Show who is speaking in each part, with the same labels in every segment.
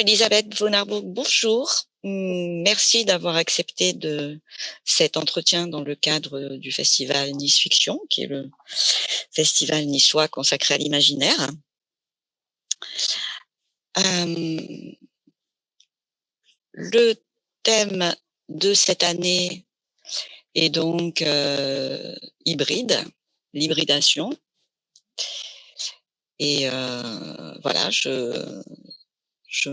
Speaker 1: Elisabeth von Arburg, bonjour. Merci d'avoir accepté de cet entretien dans le cadre du festival Nice Fiction, qui est le festival niçois consacré à l'imaginaire. Hum, le thème de cette année est donc euh, hybride, l'hybridation. Et euh, voilà, je, je,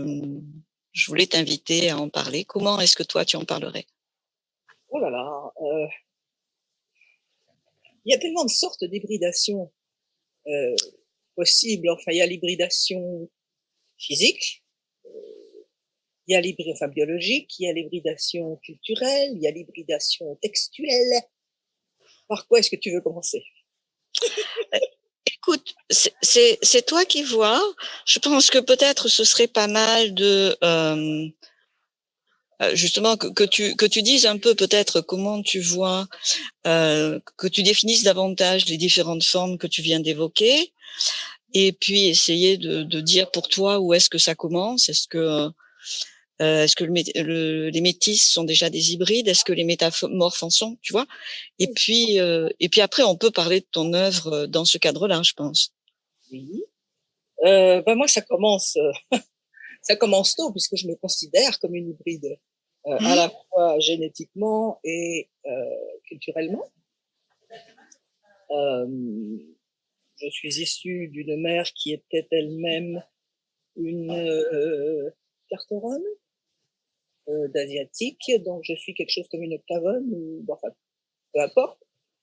Speaker 1: je voulais t'inviter à en parler. Comment est-ce que toi, tu en parlerais?
Speaker 2: Oh là là euh, Il y a tellement de sortes d'hybridation euh, possibles. Enfin, il y a l'hybridation physique, euh, il y a l'hybridation enfin, biologique, il y a l'hybridation culturelle, il y a l'hybridation textuelle. Par quoi est-ce que tu veux commencer?
Speaker 1: c'est toi qui vois. Je pense que peut-être ce serait pas mal de euh, euh, justement que, tu que tu dises un peu peut-être comment tu vois, euh, que tu définisses davantage les différentes formes que tu viens d'évoquer, et puis essayer de, de, dire pour toi où est-ce que ça commence. Est-ce que euh, Est-ce que le, les métis sont déjà des hybrides? Est-ce que les métamorphes en sont Tu vois? Et puis, euh, et puis après, on peut parler de ton œuvre euh, dans ce cadre-là, je pense.
Speaker 2: Oui. Euh, ben moi, ça commence, ça commence tôt puisque je me considère comme une hybride, à mmh. la fois génétiquement et culturellement. je suis issue d'une mère qui était elle-même une euh, carteronne, euh, d'asiatique, donc je suis quelque chose comme une octavone, ou enfin, peu importe.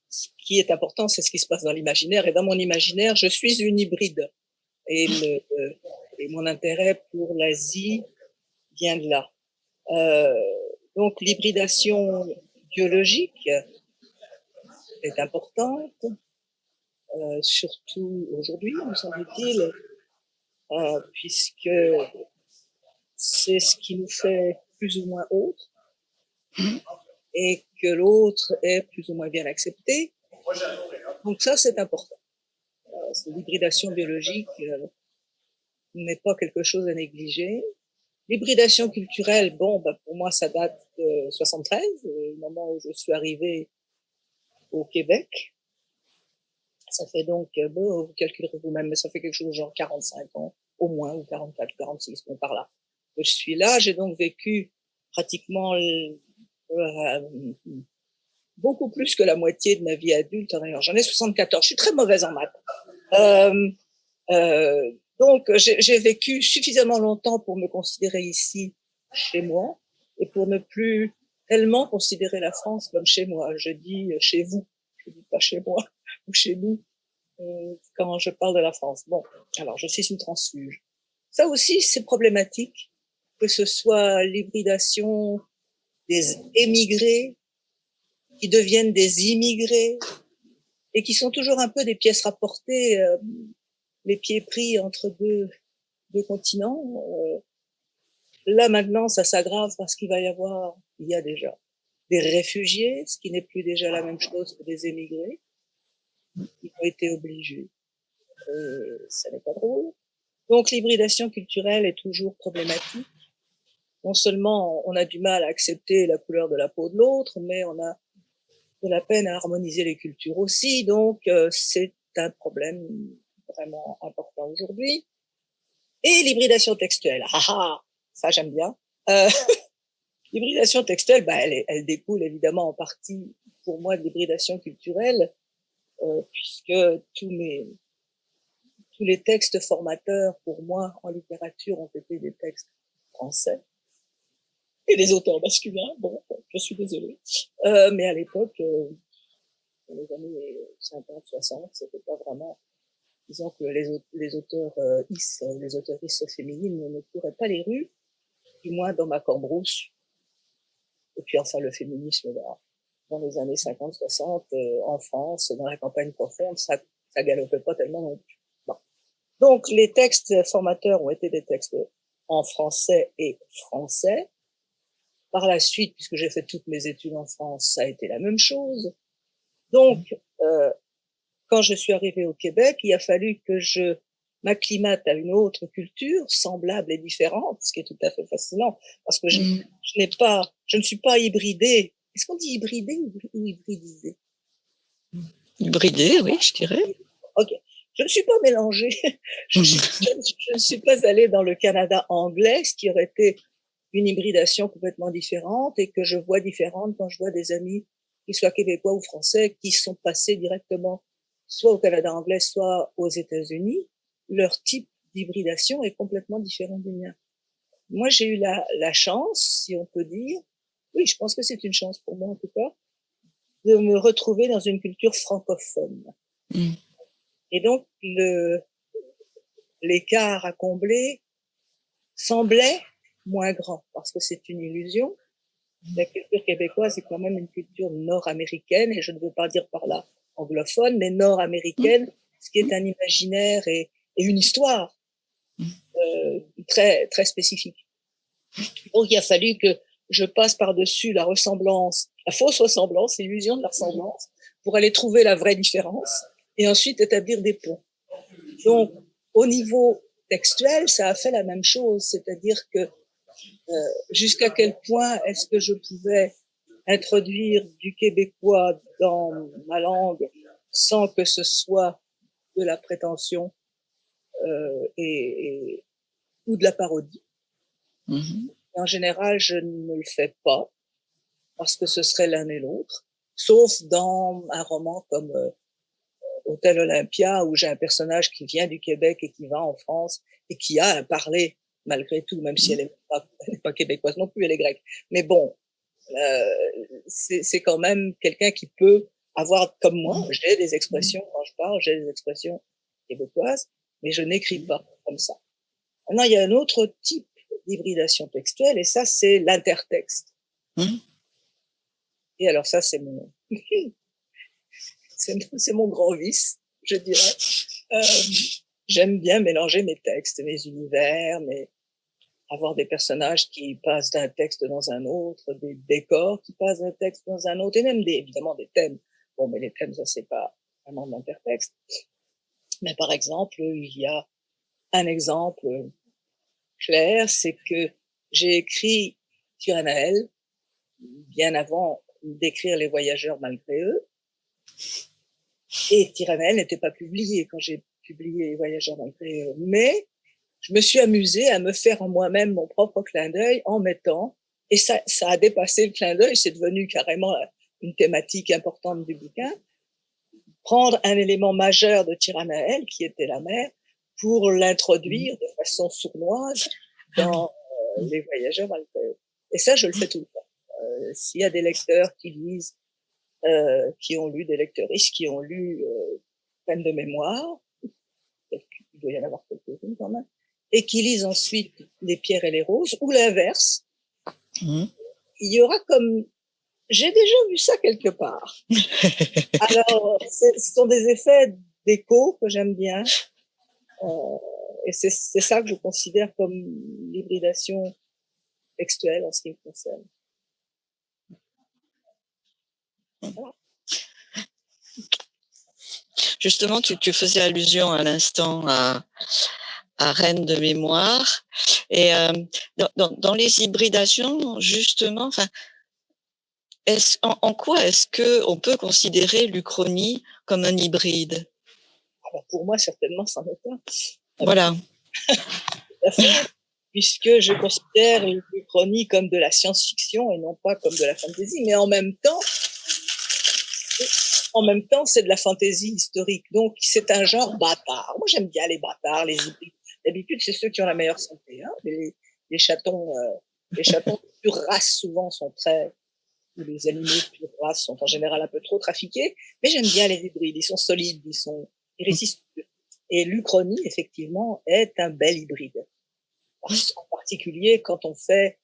Speaker 2: Ce qui est important, c'est ce qui se passe dans l'imaginaire, et dans mon imaginaire, je suis une hybride. Et, le, euh, et mon intérêt pour l'Asie vient de là. Euh, donc l'hybridation biologique est importante, euh, surtout aujourd'hui, me semble-t-il, euh, puisque c'est ce qui nous fait plus ou moins autre et que l'autre est plus ou moins bien accepté. Donc ça, c'est important. Euh, l'hybridation biologique euh, n'est pas quelque chose à négliger. L'hybridation culturelle, bon, bah, pour moi, ça date de 73, le moment où je suis arrivée au Québec. Ça fait donc, euh, bon, vous calculerez vous-même, mais ça fait quelque chose genre 45 ans, au moins, ou 44, 46, bon, par là. Que je suis là, j'ai donc vécu pratiquement euh, beaucoup plus que la moitié de ma vie adulte. J'en ai 74. Je suis très mauvaise en maths. Euh, euh, donc, j'ai vécu suffisamment longtemps pour me considérer ici chez moi et pour ne plus tellement considérer la France comme chez moi. Je dis chez vous, je dis pas chez moi ou chez nous euh, quand je parle de la France. Bon, alors je suis une transfuge. Ça aussi, c'est problématique que ce soit l'hybridation des émigrés qui deviennent des immigrés et qui sont toujours un peu des pièces rapportées, euh, les pieds pris entre deux, deux continents. Euh, là maintenant, ça s'aggrave parce qu'il va y avoir, il y a déjà des réfugiés, ce qui n'est plus déjà la même chose que des émigrés, qui ont été obligés. Euh, ça n'est pas drôle. Donc l'hybridation culturelle est toujours problématique non seulement on a du mal à accepter la couleur de la peau de l'autre, mais on a de la peine à harmoniser les cultures aussi. Donc, euh, c'est un problème vraiment important aujourd'hui. Et l'hybridation textuelle. Ah ah, ça j'aime bien. Euh, l'hybridation textuelle, bah, elle, elle, découle évidemment en partie pour moi de l'hybridation culturelle, euh, puisque tous mes tous les textes formateurs pour moi en littérature ont été des textes français et les auteurs masculins. Bon, je suis désolée. Euh, mais à l'époque, euh, dans les années 50, 60, c'était pas vraiment, disons que les, les auteurs euh, is, les auteurs féminines ne couraient pas les rues, du moins dans ma cambrousse. Et puis enfin, le féminisme, là, dans les années 50, 60, euh, en France, dans la campagne profonde, ça, ça galopait pas tellement non plus. Bon. Donc, les textes formateurs ont été des textes en français et français, par la suite, puisque j'ai fait toutes mes études en France, ça a été la même chose. Donc, euh, quand je suis arrivée au Québec, il a fallu que je m'acclimate à une autre culture semblable et différente, ce qui est tout à fait fascinant, parce que je, mm. je n'ai pas, je ne suis pas hybridée. Est-ce qu'on dit hybridée ou hybridisée?
Speaker 1: Hybridée, oui, je dirais.
Speaker 2: Ok. Je ne suis pas mélangée. Je, je, ne suis pas allée dans le Canada anglais, ce qui aurait été une hybridation complètement différente et que je vois différente quand je vois des amis, qu'ils soient québécois ou français, qui sont passés directement soit au Canada anglais, soit aux États-Unis. Leur type d'hybridation est complètement différent du mien. Moi, j'ai eu la, la chance, si on peut dire, oui, je pense que c'est une chance pour moi en tout cas, de me retrouver dans une culture francophone. Mm. Et donc, le, l'écart à combler semblait moins grand parce que c'est une illusion. La culture québécoise est quand même une culture nord-américaine et je ne veux pas dire par là anglophone, mais nord-américaine, ce qui est un imaginaire et, une histoire euh, très très spécifique. Donc il a fallu que je passe par-dessus la ressemblance, la fausse ressemblance, l'illusion de la ressemblance, pour aller trouver la vraie différence et ensuite établir des ponts. Donc au niveau textuel, ça a fait la même chose, c'est-à-dire que jusqu'à quel point est-ce que je pouvais introduire du québécois dans ma langue sans que ce soit de la prétention euh, et, ou de la parodie? Mm-hmm. En général, je ne le fais pas parce que ce serait l'un et l'autre, sauf dans un roman comme euh, Hôtel Olympia où j'ai un personnage qui vient du Québec et qui va en France et qui a un parler malgré tout, même si elle n'est pas, pas, québécoise non plus, elle est grecque. Mais bon, euh, c'est quand même quelqu'un qui peut avoir, comme moi, j'ai des expressions quand je parle, j'ai des expressions québécoises, mais je n'écris pas comme ça. Maintenant, il y a un autre type d'hybridation textuelle, et ça, c'est l'intertexte. Mmh. Et alors ça, c'est mon, c'est mon grand vice, je dirais. Euh, J'aime bien mélanger mes textes, mes univers, mes, avoir des personnages qui passent d'un texte dans un autre, des décors qui passent d'un texte dans un autre, et même des, évidemment des thèmes. Bon, mais les thèmes, ça c'est pas vraiment d'intertexte. Mais par exemple, il y a un exemple clair, c'est que j'ai écrit Tyrannael bien avant d'écrire Les Voyageurs malgré eux. Et Tyrannael n'était pas publié quand j'ai publié Les Voyageurs malgré eux. Mais je me suis amusée à me faire en moi-même mon propre clin d'œil en mettant, et ça, ça a dépassé le clin d'œil, c'est devenu carrément une thématique importante du bouquin, prendre un élément majeur de Tiranaël, qui était la mer, pour l'introduire de façon sournoise dans euh, les voyageurs Et ça, je le fais tout le temps. Euh, S'il y a des lecteurs qui lisent, euh, qui ont lu, des lecteuristes qui ont lu euh, peine de mémoire, il doit y en avoir quelques-unes quand même, et qui lisent ensuite Les pierres et les roses, ou l'inverse. Mmh. Il y aura comme... J'ai déjà vu ça quelque part. Alors, ce sont des effets d'écho que j'aime bien. Euh, et c'est ça que je considère comme l'hybridation textuelle en ce qui me concerne.
Speaker 1: Justement, tu, tu faisais allusion à l'instant à, à Rennes de mémoire. Et euh, dans, dans, les hybridations, justement, enfin, est en, en, quoi est-ce que on peut considérer l'Uchronie comme un hybride?
Speaker 2: Alors Pour moi, certainement, c'en est un.
Speaker 1: Voilà.
Speaker 2: puisque je considère l'Uchronie comme de la science-fiction et non pas comme de la fantasy, mais en même temps, en même temps, c'est de la fantaisie historique. Donc, c'est un genre bâtard. Moi, j'aime bien les bâtards, les hybrides. D'habitude, c'est ceux qui ont la meilleure santé. Hein. Les, les, chatons, euh, les chatons de pure race souvent sont très, ou les animaux de pure race sont en général un peu trop trafiqués. Mais j'aime bien les hybrides. Ils sont solides, ils sont ils résistent. Et l'Uchronie, effectivement, est un bel hybride. En particulier quand on fait,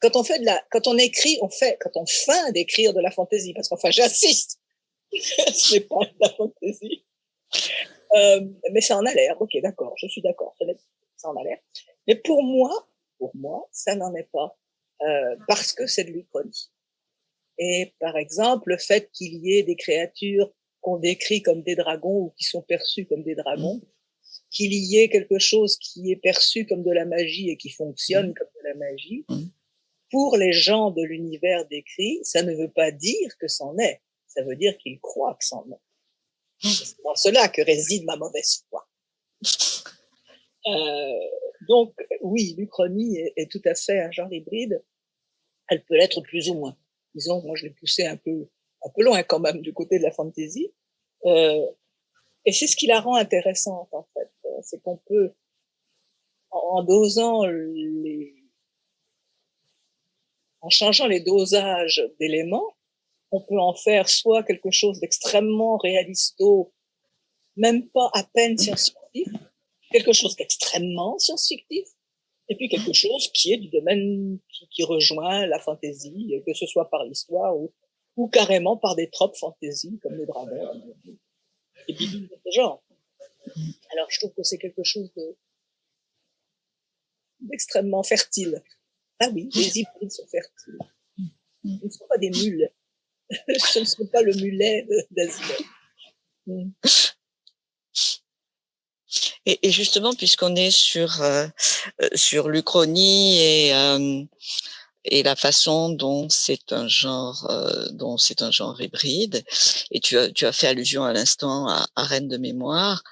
Speaker 2: quand on fait de la, quand on écrit, on fait, quand on feint d'écrire de la fantaisie, parce qu'enfin, j'insiste, ce n'est pas de la fantaisie. Euh, mais ça en a l'air. Ok, d'accord, je suis d'accord. Ça en a l'air. Mais pour moi, pour moi, ça n'en est pas euh, parce que c'est de l'Uchronie. Et par exemple, le fait qu'il y ait des créatures qu'on décrit comme des dragons ou qui sont perçues comme des dragons, qu'il y ait quelque chose qui est perçu comme de la magie et qui fonctionne comme de la magie, pour les gens de l'univers décrit, ça ne veut pas dire que c'en est. Ça veut dire qu'ils croient que c'en est. C'est dans cela que réside ma mauvaise foi. Euh, donc, oui, l'Uchronie est, tout à fait un genre hybride. Elle peut l'être plus ou moins. Disons, moi, je l'ai poussé un peu, un peu loin quand même du côté de la fantasy. Euh, et c'est ce qui la rend intéressante, en fait. C'est qu'on peut, en dosant les, en changeant les dosages d'éléments, on peut en faire soit quelque chose d'extrêmement réalisto, même pas à peine science-fictif, quelque chose d'extrêmement science-fictif, et puis quelque chose qui est du domaine qui, rejoint la fantaisie, que ce soit par l'histoire ou, carrément par des tropes fantaisie comme les dragons et puis de ce genre. Alors je trouve que c'est quelque chose d'extrêmement fertile. Ah oui, les hybrides sont fertiles. Ils ne sont pas des mules. Ce ne sont pas le mulet d'Asie.
Speaker 1: Mm. Et, justement, puisqu'on est sur euh, euh, sur l'Uchronie et euh, et la façon dont c'est un genre dont c'est un genre hybride, et tu as tu as fait allusion à l'instant à, à Reine de mémoire.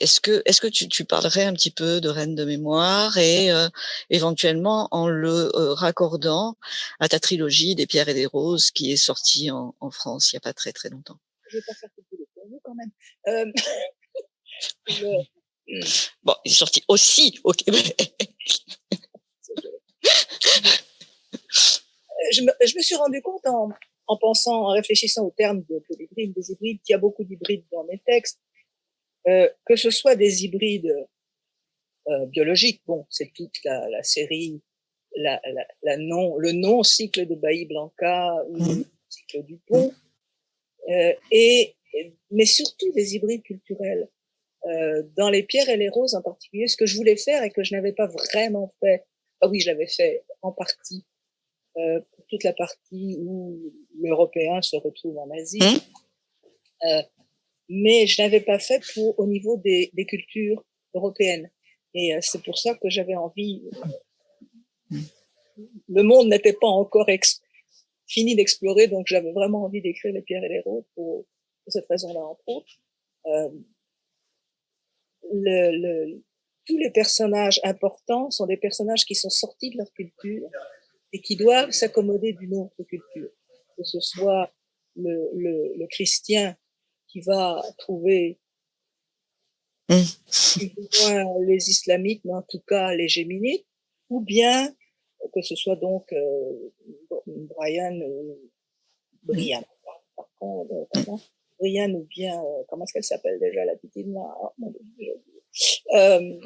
Speaker 1: Est-ce que, est-ce que tu, tu, parlerais un petit peu de Reine de mémoire et euh, éventuellement en le euh, raccordant à ta trilogie des pierres et des roses qui est sortie en, en France il n'y a pas très très longtemps?
Speaker 2: Je vais pas faire de pour quand même. Euh...
Speaker 1: Bon, il est sorti aussi au Québec.
Speaker 2: je, me, je me suis rendu compte en, en pensant, en réfléchissant au terme de, de l'hybride, des hybrides, qu'il y a beaucoup d'hybrides dans mes textes euh, que ce soit des hybrides euh, biologiques, bon, c'est toute la, la série, la, la, la, non, le non-cycle de Bailly Blanca ou le mmh. cycle du pont, euh, et, mais surtout des hybrides culturels. Euh, dans les pierres et les roses en particulier, ce que je voulais faire et que je n'avais pas vraiment fait, ah oui, je l'avais fait en partie, euh, pour toute la partie où l'Européen se retrouve en Asie. Mmh. Euh, mais je n'avais pas fait pour au niveau des, des cultures européennes. Et euh, c'est pour ça que j'avais envie. Le monde n'était pas encore fini d'explorer, donc j'avais vraiment envie d'écrire les pierres et les roses pour, pour cette raison-là, entre autres. Euh, le, le, tous les personnages importants sont des personnages qui sont sortis de leur culture et qui doivent s'accommoder d'une autre culture, que ce soit le, le, le chrétien qui va trouver mmh. les islamites, mais en tout cas les géminites, ou bien que ce soit donc euh, Brian ou Brian. Par contre, euh, Brian ou bien euh, comment est-ce qu'elle s'appelle déjà la petite euh,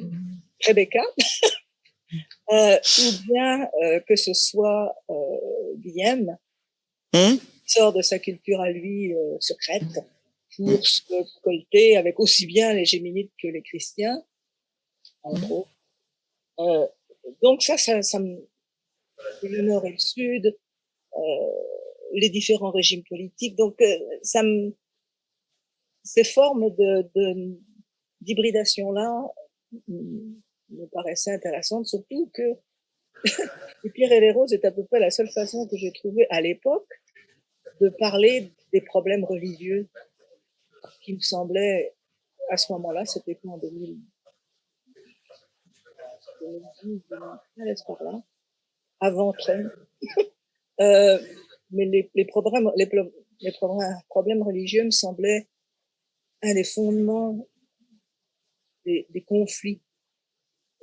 Speaker 2: Rebecca, euh, ou bien euh, que ce soit euh, Guillaume, mmh. qui sort de sa culture à lui secrète pour se colter avec aussi bien les géminites que les chrétiens, en gros. Euh, donc ça, ça, ça me... le nord et le sud, euh, les différents régimes politiques, donc euh, ça me... Ces formes de d'hybridation-là me paraissaient intéressantes, surtout que les pierres et les roses est à peu près la seule façon que j'ai trouvé à l'époque de parler des problèmes religieux qui me semblait, à ce moment-là, c'était quoi en 2000, 2010, 2013 par là, avant Trump. euh, mais les, problèmes, religieux me semblaient un des fondements des, conflits.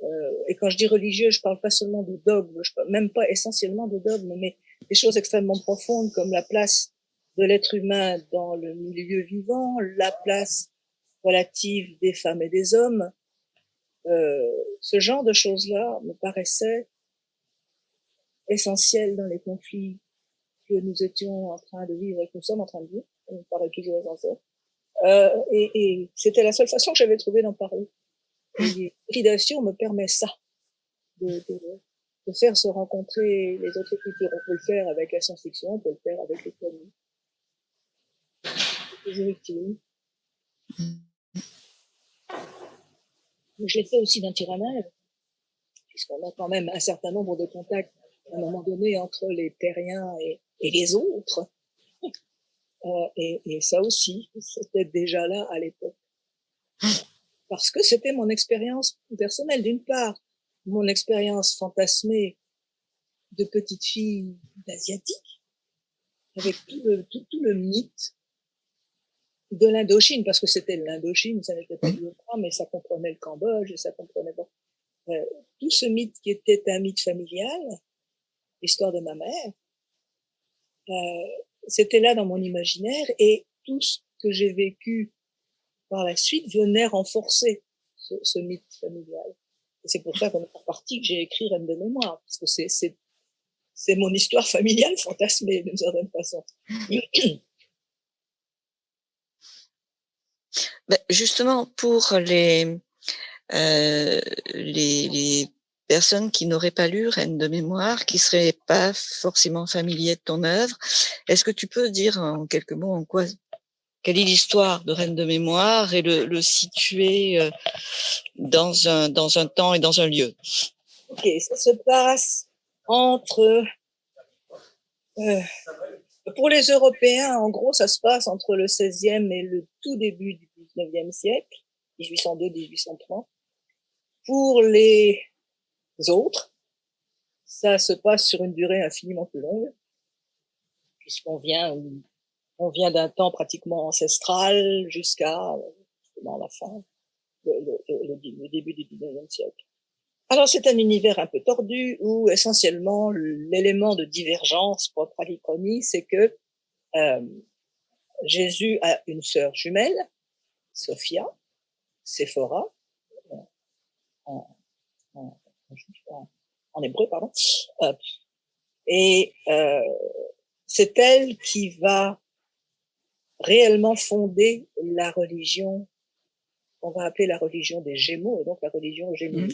Speaker 2: Euh, et quand je dis religieux, je parle pas seulement de dogmes, même pas essentiellement de dogmes, mais des choses extrêmement profondes comme la place de l'être humain dans le milieu vivant, la place relative des femmes et des hommes, euh, ce genre de choses-là me paraissait essentiel dans les conflits que nous étions en train de vivre et que nous sommes en train de vivre. On me paraît toujours essentiel. Euh, et, et c'était la seule façon que j'avais trouvé d'en parler. L'hybridation me permet ça, de, de, de, faire se rencontrer les autres cultures. On peut le faire avec la science-fiction, on peut le faire avec l'économie. Je l'ai fait aussi d'un Tyrannel, puisqu'on a quand même un certain nombre de contacts à un moment donné entre les terriens et, les autres. Euh, et, ça aussi, c'était déjà là à l'époque. Parce que c'était mon expérience personnelle, d'une part, mon expérience fantasmée de petite fille d'asiatique, avec tout le mythe de l'Indochine, parce que c'était l'Indochine, ça n'était pas le mais ça comprenait le Cambodge, ça comprenait bon, euh, tout ce mythe qui était un mythe familial, l'histoire de ma mère, euh, c'était là dans mon imaginaire et tout ce que j'ai vécu par la suite venait renforcer ce, ce mythe familial. C'est pour ça qu'en partie que j'ai écrit Reine de mémoire, parce que c'est c'est mon histoire familiale fantasmée d'une certaine façon.
Speaker 1: Ben justement, pour les, euh, les, les, personnes qui n'auraient pas lu Reine de mémoire, qui seraient pas forcément familiers de ton œuvre, est-ce que tu peux dire en quelques mots en quoi, quelle est l'histoire de Reine de mémoire et le, le situer euh, dans un, dans un temps et dans un lieu?
Speaker 2: Ok, ça se passe entre euh, pour les Européens, en gros, ça se passe entre le 16e et le tout début du 19e siècle, 1802-1830. Pour les autres, ça se passe sur une durée infiniment plus longue, puisqu'on vient, on vient d'un temps pratiquement ancestral jusqu'à la fin, le, début du 19e siècle. Alors c'est un univers un peu tordu où essentiellement l'élément de divergence propre à l'ichronie, c'est que euh, Jésus a une sœur jumelle, Sophia, Séphora, en, en, en, hébreu, pardon, euh, et euh, c'est elle qui va réellement fonder la religion qu'on va appeler la religion des Gémeaux, et donc la religion gémeaux.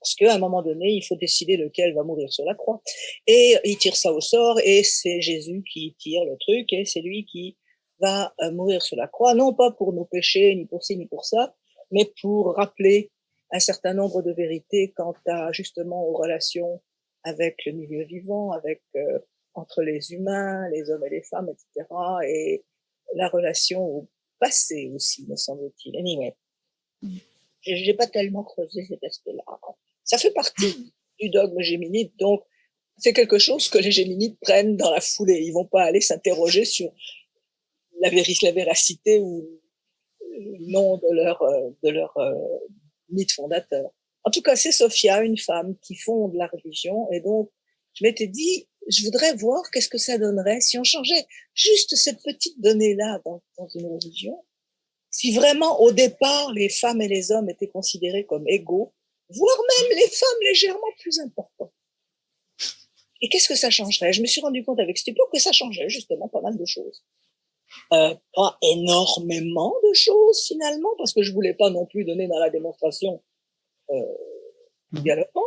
Speaker 2: Parce qu'à un moment donné, il faut décider lequel va mourir sur la croix. Et il tire ça au sort, et c'est Jésus qui tire le truc, et c'est lui qui va euh, mourir sur la croix, non pas pour nos péchés, ni pour ci, ni pour ça, mais pour rappeler un certain nombre de vérités quant à justement aux relations avec le milieu vivant, avec euh, entre les humains, les hommes et les femmes, etc. Et la relation au passé aussi, me semble-t-il. Anyway, j'ai pas tellement creusé cet aspect-là. Ça fait partie du dogme géminide, donc c'est quelque chose que les géminides prennent dans la foulée. Ils vont pas aller s'interroger sur la, la véracité ou le nom de leur, euh, de leur euh, mythe fondateur. En tout cas, c'est Sophia, une femme qui fonde la religion, et donc je m'étais dit, je voudrais voir qu'est-ce que ça donnerait si on changeait juste cette petite donnée-là dans, dans une religion. Si vraiment, au départ, les femmes et les hommes étaient considérés comme égaux, voire même les femmes légèrement plus importantes. Et qu'est-ce que ça changerait? Je me suis rendu compte avec Stupor que ça changeait justement pas mal de choses. Euh, pas énormément de choses finalement, parce que je voulais pas non plus donner dans la démonstration euh, galopante,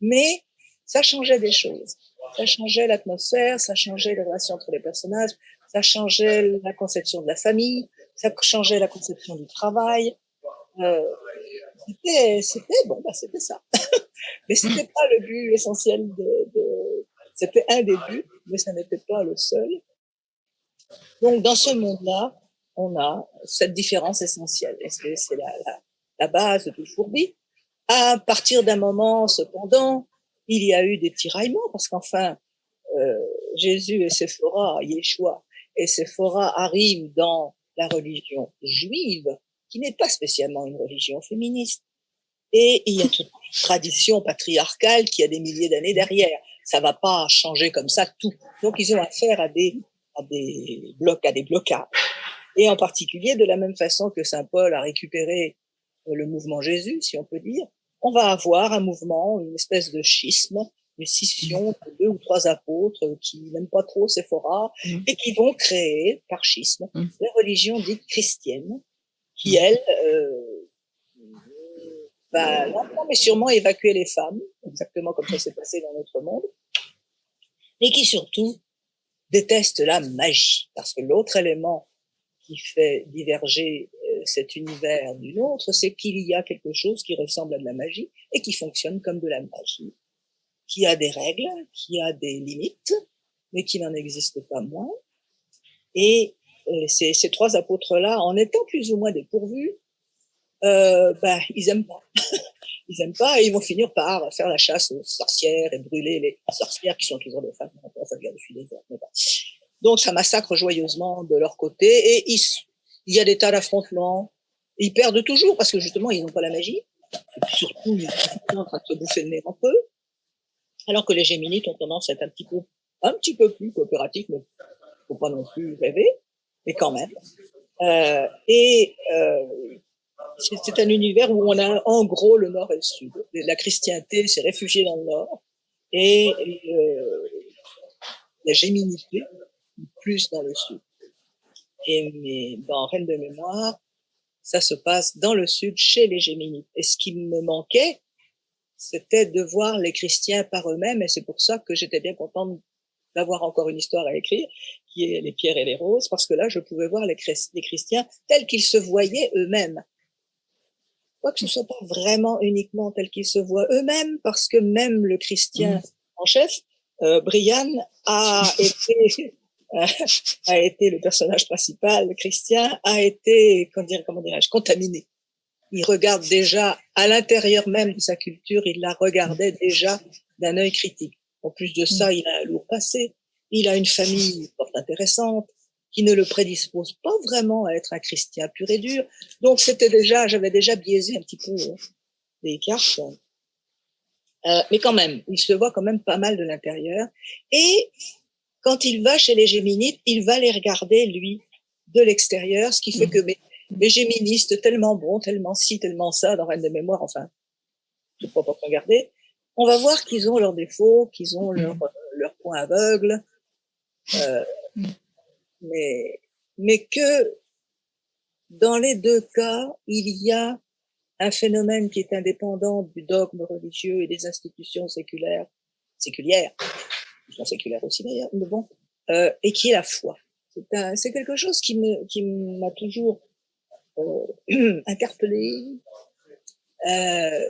Speaker 2: mais ça changeait des choses. Ça changeait l'atmosphère, ça changeait les relations entre les personnages, ça changeait la conception de la famille, ça changeait la conception du travail. Euh, c'était, bon, bah c'était ça. mais c'était pas le but essentiel de, de c'était un des buts, mais ça n'était pas le seul. Donc dans ce monde-là, on a cette différence essentielle. C'est, la, la, la, base de tout fourbi? À partir d'un moment, cependant, il y a eu des tiraillements parce qu'enfin, euh, Jésus et Séphora, Yeshua et Séphora arrivent dans la religion juive qui n'est pas spécialement une religion féministe. Et il y a toute une tradition patriarcale qui a des milliers d'années derrière. Ça va pas changer comme ça tout. Donc ils ont affaire à des, à des blocs, à des blocages. Et en particulier, de la même façon que Saint Paul a récupéré euh, le mouvement Jésus, si on peut dire, on va avoir un mouvement, une espèce de schisme, une scission de deux ou trois apôtres qui n'aiment pas trop Séphora mmh. et qui vont créer, par schisme, mmh. la religion dite chrétienne, qui, elle, euh, va lentement mais sûrement évacuer les femmes, exactement comme ça s'est passé dans notre monde, et qui surtout déteste la magie, parce que l'autre élément qui fait diverger cet univers d'une autre, c'est qu'il y a quelque chose qui ressemble à de la magie et qui fonctionne comme de la magie, qui a des règles, qui a des limites, mais qui n'en existe pas moins. Et euh, ces, ces, trois apôtres-là, en étant plus ou moins dépourvus, euh, ben, ils aiment pas. ils aiment pas et ils vont finir par faire la chasse aux sorcières et brûler les sorcières qui sont toujours des femmes. Donc ça massacre joyeusement de leur côté et il y a des tas d'affrontements. Ils perdent toujours parce que justement ils n'ont pas la magie. Et puis surtout ils sont en train de se bouffer le nez un peu. Alors que les Géminites ont tendance à être un petit peu, un petit peu plus coopératifs, mais faut pas non plus rêver, mais quand même. Euh, et euh, c'est un univers où on a en gros le nord et le sud. La christianité s'est réfugiée dans le nord et, euh, la géminité plus dans le sud. Et mais dans Reine de mémoire, ça se passe dans le sud chez les géminites. Et ce qui me manquait, c'était de voir les chrétiens par eux-mêmes et c'est pour ça que j'étais bien contente d'avoir encore une histoire à écrire, qui est les pierres et les roses, parce que là, je pouvais voir les, les chrétiens tels qu'ils se voyaient eux-mêmes que ce soit pas vraiment uniquement tel qu'ils se voient eux-mêmes, parce que même le Christian mm. en chef, euh, Brian, a été a été le personnage principal, Christian, a été, comment dirais-je, contaminé. Il regarde déjà à l'intérieur même de sa culture, il la regardait déjà d'un œil critique. En plus de ça, mm. il a un lourd passé, il a une famille fort intéressante, qui ne le prédispose pas vraiment à être un chrétien pur et dur. Donc c'était déjà, j'avais déjà biaisé un petit peu euh, les cartes. Euh, mais quand même, il se voit quand même pas mal de l'intérieur. Et quand il va chez les Géminites, il va les regarder, lui, de l'extérieur, ce qui fait que mes, mes Géministes, tellement bons, tellement ci, tellement ça, dans Reine de mémoire, enfin, je ne peux pas regarder, on va voir qu'ils ont leurs défauts, qu'ils ont leurs leur points aveugles. Euh, mais, mais que dans les deux cas, il y a un phénomène qui est indépendant du dogme religieux et des institutions séculaires, séculières, sont séculaires aussi d'ailleurs, mais bon, euh, et qui est la foi. C'est quelque chose qui me qui m'a toujours euh, interpellé. Euh,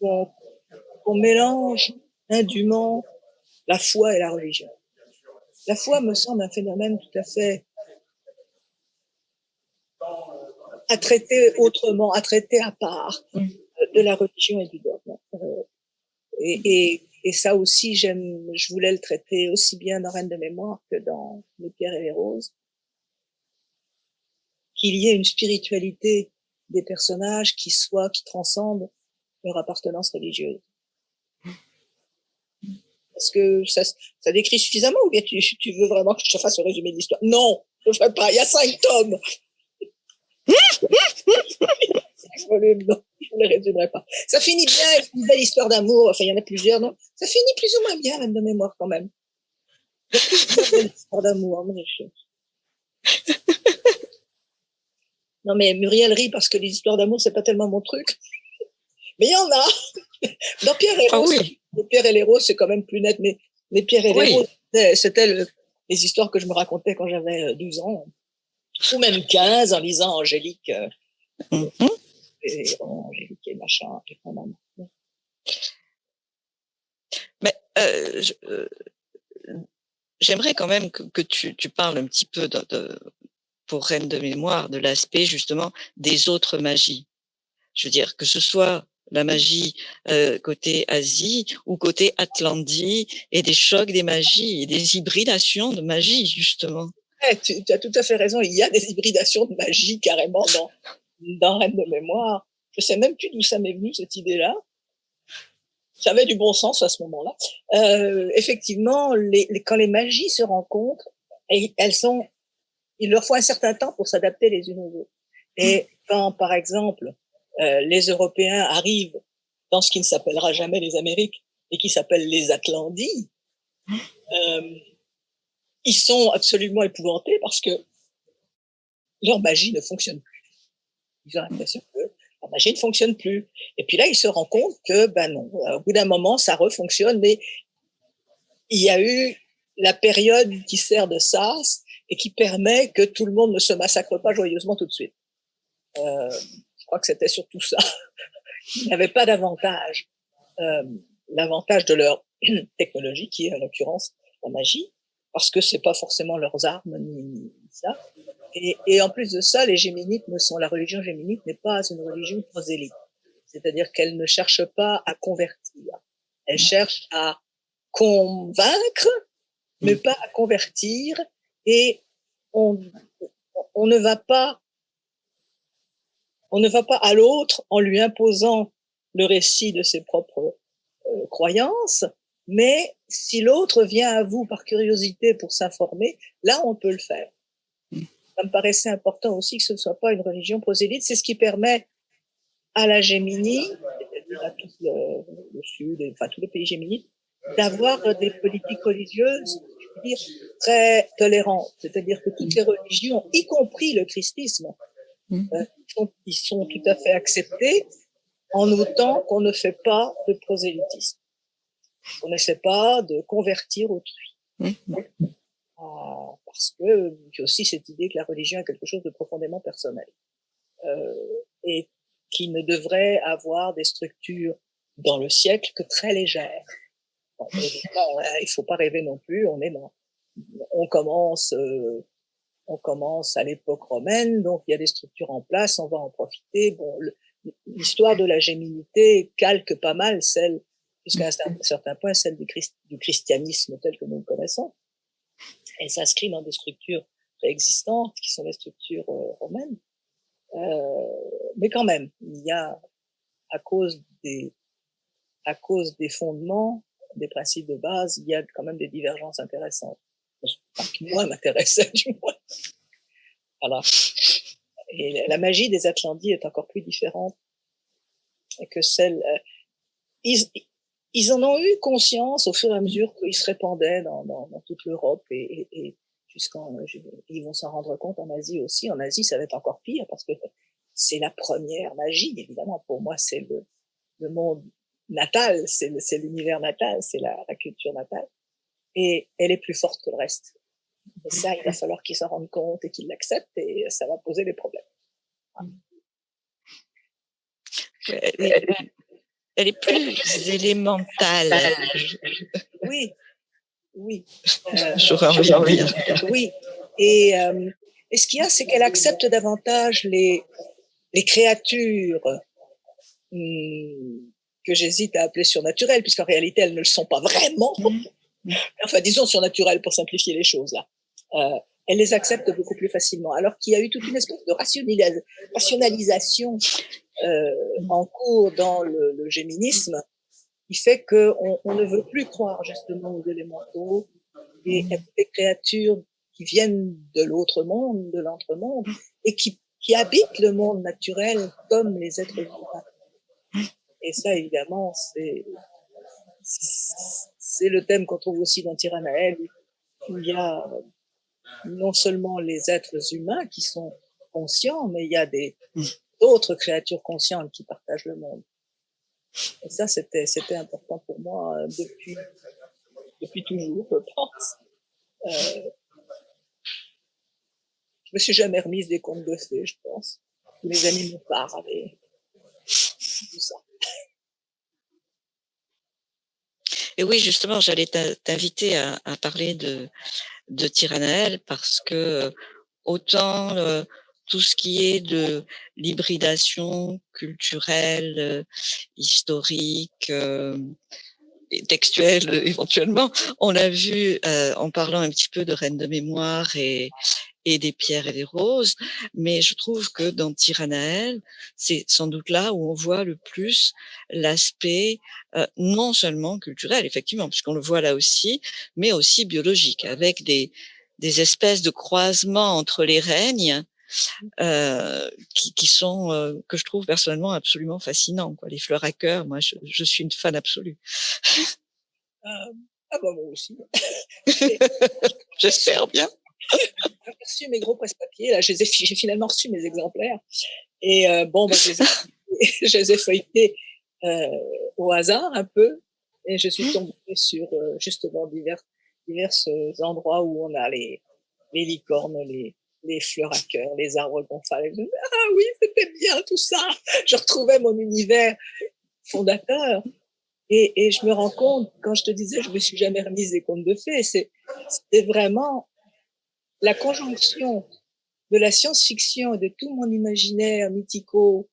Speaker 2: qu'on mélange indûment la foi et la religion. La foi me semble un phénomène tout à fait à traiter autrement, à traiter à part de la religion et du dogme. Euh, et, et, ça aussi, j'aime, je voulais le traiter aussi bien dans Reine de mémoire que dans Les pierres et les roses. Qu'il y ait une spiritualité des personnages qui soit, qui transcende leur appartenance religieuse. Est-ce que ça, ça décrit suffisamment ou bien tu, tu veux vraiment que je te fasse le résumé de l'histoire? Non, je ne ferai pas. Il y a cinq tomes. non, je ne les résumerai pas. Ça finit bien, une belle histoire d'amour. Enfin, il y en a plusieurs, non? Ça finit plus ou moins bien, même de mémoire, quand même. Plusieurs belles histoires d'amour, Non, mais Muriel rit parce que les histoires d'amour, c'est pas tellement mon truc. Mais il y en a. Dans Pierre et ah Rose, Pierre et les Roses, c'est quand même plus net, mais, mais Pierre et les Roses, c'était les histoires que je me racontais quand j'avais 12 euh, ans, ou même 15 en lisant Angélique. Euh, mm-hmm. et, Angélique et machin.
Speaker 1: mais euh, j'aimerais quand même que, que tu, tu, parles un petit peu de, de, pour Reine de mémoire de l'aspect justement des autres magies. Je veux dire que ce soit la magie euh, côté Asie ou côté Atlantie et des chocs des magies et des hybridations de magie justement.
Speaker 2: tu, as tout à fait raison, il y a des hybridations de magie carrément dans, dans Reine de mémoire. Je sais même plus d'où ça m'est venu cette idée-là. Ça avait du bon sens à ce moment-là. Euh, effectivement, les, quand les magies se rencontrent, et elles sont, il leur faut un certain temps pour s'adapter les unes aux autres. Et quand, par exemple, euh, les Européens arrivent dans ce qui ne s'appellera jamais les Amériques et qui s'appelle les Atlanties, euh, ils sont absolument épouvantés parce que leur magie ne fonctionne plus. Ils ont l'impression que la magie ne fonctionne plus. Et puis là, ils se rendent compte que, ben non, au bout d'un moment, ça refonctionne, mais il y a eu la période qui sert de sas et qui permet que tout le monde ne se massacre pas joyeusement tout de suite. Euh, crois que c'était surtout ça. Ils n'avaient pas d'avantage. Euh, L'avantage de leur technologie, qui est en l'occurrence la magie, parce que c'est pas forcément leurs armes ni, ni ça. Et, et, en plus de ça, les géminites ne sont, la religion géminite n'est pas une religion prosélyte. C'est-à-dire qu'elle ne cherche pas à convertir. Elle cherche à convaincre, mais pas à convertir. Et on, on ne va pas, on ne va pas à l'autre en lui imposant le récit de ses propres euh, croyances, mais si l'autre vient à vous par curiosité pour s'informer, là, on peut le faire. Ça me paraissait important aussi que ce ne soit pas une religion prosélyte. C'est ce qui permet à la Géminie, à tout le, le sud, enfin tous les pays géminites, d'avoir des politiques religieuses je veux dire, très tolérantes. C'est-à-dire que toutes les religions, y compris le christisme, mmh. euh, sont, ils sont tout à fait acceptés en autant qu'on ne fait pas de prosélytisme. On n'essaie pas de convertir autrui. Mmh. Euh, parce que j'ai aussi cette idée que la religion est quelque chose de profondément personnel euh, et qui ne devrait avoir des structures dans le siècle que très légères. Bon, il faut pas rêver non plus. On est dans, on commence, euh, on commence à l'époque romaine, donc il y a des structures en place, on va en profiter. Bon, l'histoire de la géminité calque pas mal celle, jusqu'à un certain point, celle du, christianisme tel que nous le connaissons. Elle s'inscrit dans des structures préexistantes qui sont les structures euh, romaines. Euh, mais quand même, il y a, à cause des, à cause des fondements, des principes de base, il y a quand même des divergences intéressantes. Qui, moi, m'intéressait, du moins. Voilà. Et la magie des Atlantides est encore plus différente que celle. Euh, ils, ils en ont eu conscience au fur et à mesure qu'ils se répandaient dans, dans, dans toute l'Europe et, et, et jusqu'en, ils vont s'en rendre compte en Asie aussi. En Asie, ça va être encore pire parce que c'est la première magie, évidemment. Pour moi, c'est le, le monde natal, c'est l'univers natal, c'est la, la, culture natale. Et elle est plus forte que le reste. Et ça, il va falloir qu'ils s'en rendent compte et qu'ils l'acceptent et ça va poser des problèmes.
Speaker 1: Elle est plus élémentale.
Speaker 2: Oui, oui.
Speaker 1: Euh, J'aurais envie de dire.
Speaker 2: Oui. Et, euh, et ce qu'il y a, c'est qu'elle accepte davantage les, les créatures hum, que j'hésite à appeler surnaturelles, puisqu'en réalité, elles ne le sont pas vraiment. Mm. Enfin, disons surnaturelles pour simplifier les choses. Là. Euh, elle les accepte beaucoup plus facilement. Alors qu'il y a eu toute une espèce de rationalisation euh, en cours dans le, le, géminisme, qui fait qu'on on ne veut plus croire justement aux élémentaux et à des créatures qui viennent de l'autre monde, de l'entre-monde, et qui, qui habitent le monde naturel comme les êtres vivants. Et ça, évidemment, c'est c'est le thème qu'on trouve aussi dans Tyrannael, où il y a non seulement les êtres humains qui sont conscients, mais il y a d'autres créatures conscientes qui partagent le monde. Et ça, c'était important pour moi euh, depuis toujours, je pense. Euh, je me suis jamais remise des contes de fées, je pense. Amis me parlent et tout ça.
Speaker 1: Et oui, justement, j'allais t'inviter à, parler de, de parce que autant euh, tout ce qui est de l'hybridation culturelle, euh, historique, euh, et textuelle éventuellement, on l'a vu en parlant un petit peu de Reine de mémoire et, et des pierres et des roses, mais je trouve que dans Tyrannael, c'est sans doute là où on voit le plus l'aspect euh, non seulement culturel, effectivement, puisqu'on le voit là aussi, mais aussi biologique, avec des, des espèces de croisements entre les règnes euh, qui, qui, sont euh, que je trouve personnellement absolument fascinants. Quoi. Les fleurs à cœur, moi, je, je suis une fan absolue.
Speaker 2: Euh, ah bah moi aussi.
Speaker 1: J'espère bien
Speaker 2: j'ai reçu mes gros presse-papiers, là, j'ai finalement reçu mes exemplaires. Et euh, bon, bah, je, les ai, je, feuilletés euh, au hasard un peu. Et je suis tombée sur euh, justement divers, divers endroits où on a les, les licornes, les, les fleurs à cœur, les arbres qu'on fallait. Ah oui, c'était bien tout ça. Je retrouvais mon univers fondateur. Et, et, je me rends compte, quand je te disais, je me suis jamais remise des contes de fées, c'est vraiment la conjonction de la science-fiction et de tout mon imaginaire mythico,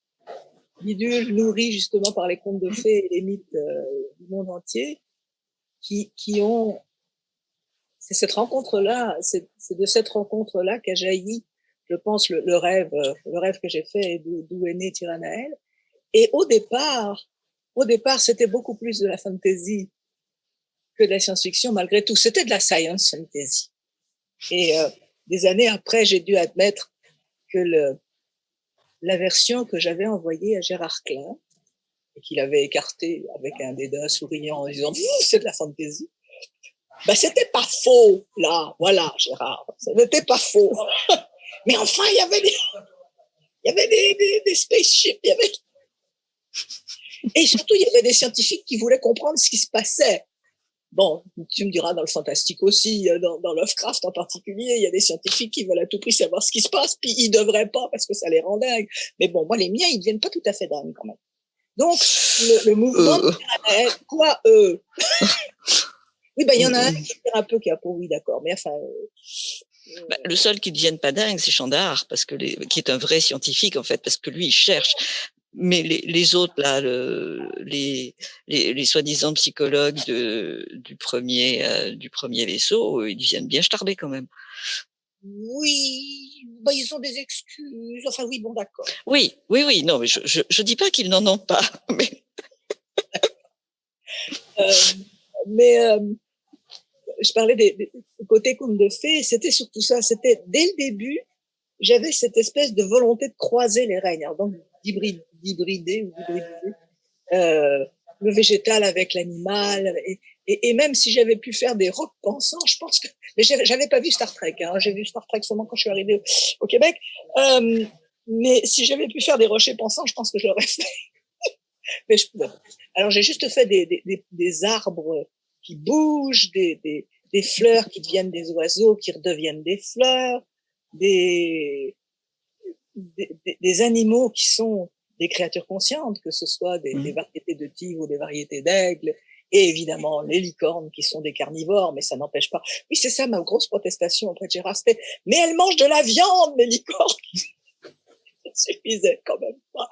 Speaker 2: bidule, nourri justement par les contes de fées et les mythes euh, du monde entier, qui, qui ont c'est cette rencontre-là, c'est de cette rencontre-là qu'a jailli, je pense, le, rêve, euh, le rêve que j'ai fait et d'où est né Tiranaël. Et au départ, au départ, c'était beaucoup plus de la fantasy que de la science-fiction, malgré tout. C'était de la science fantasy. Et euh, des années après, j'ai dû admettre que la version que j'avais envoyée à Gérard Klein, et qu'il avait écarté avec un dédain souriant en disant « c'est de la fantasy », ben, c'était pas faux, là. Voilà, Gérard. Ce n'était pas faux. Mais enfin, il y avait des, il y avait des, des, des spaceships, il y avait, et surtout, il y avait des scientifiques qui voulaient comprendre ce qui se passait. Bon, tu me diras dans le fantastique aussi, dans, dans Lovecraft en particulier, il y a des scientifiques qui veulent à tout prix savoir ce qui se passe, puis ils devraient pas parce que ça les rend dingues. Mais bon, moi, les miens, ils deviennent pas tout à fait dingues quand même. Donc, le, mouvement, euh. quoi, eux? Oui, bah, il y en a un qui un peu qui a pour oui, d'accord. Mais enfin.
Speaker 1: Euh, bah, le seul qui ne devienne pas dingue, c'est Chandard, parce que les, qui est un vrai scientifique en fait, parce que lui il cherche. Mais les, les autres là, le, les, les, les soi-disant psychologues de, du premier euh, du premier vaisseau, ils deviennent bien starbés quand même.
Speaker 2: Oui, bah, ils ont des excuses. Enfin oui, bon d'accord.
Speaker 1: Oui, oui, oui. Non, mais je je, je dis pas qu'ils n'en ont pas. Mais
Speaker 2: euh, mais euh, je parlais des, des côtés contes de fées, c'était surtout ça. C'était dès le début, j'avais cette espèce de volonté de croiser les règnes, alors donc d'hybrider, d'hybrider euh, le végétal avec l'animal. Et, même si j'avais pu faire des rocs pensants, je pense que mais j'avais pas vu Star Trek. Hein, J'ai vu Star Trek seulement quand je suis arrivée au, Québec. Euh, mais si j'avais pu faire des rochers pensants, je pense que je l'aurais fait. Alors j'ai juste fait des, arbres qui bougent, des, des, des, fleurs qui deviennent des oiseaux, qui redeviennent des fleurs, des, des, des animaux qui sont des créatures conscientes, que ce soit des, des mmh. variétés de tigres ou des variétés d'aigles, et évidemment les licornes qui sont des carnivores, mais ça n'empêche pas. Oui, c'est ça ma grosse protestation auprès de Gérard, c'était mais elles mangent de la viande, les licornes. ça suffisait quand même pas.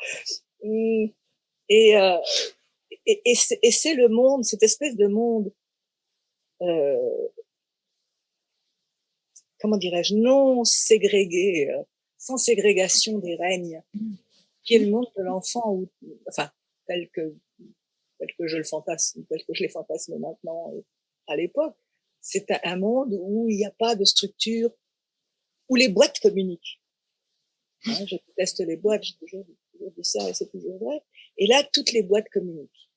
Speaker 2: Mmh. Et, euh, et, et c'est le monde, cette espèce de monde euh, comment dirais-je, non ségrégué, euh, sans ségrégation des règnes, qui est le monde de l'enfant, enfin tel que tel que je le fantasme, tel que je les fantasme maintenant à l'époque, c'est un monde où il n'y a pas de structure, où les boîtes communiquent. Hein, je teste les boîtes, j'ai toujours, dit ça et c'est toujours vrai. Et là, toutes les boîtes communiquent.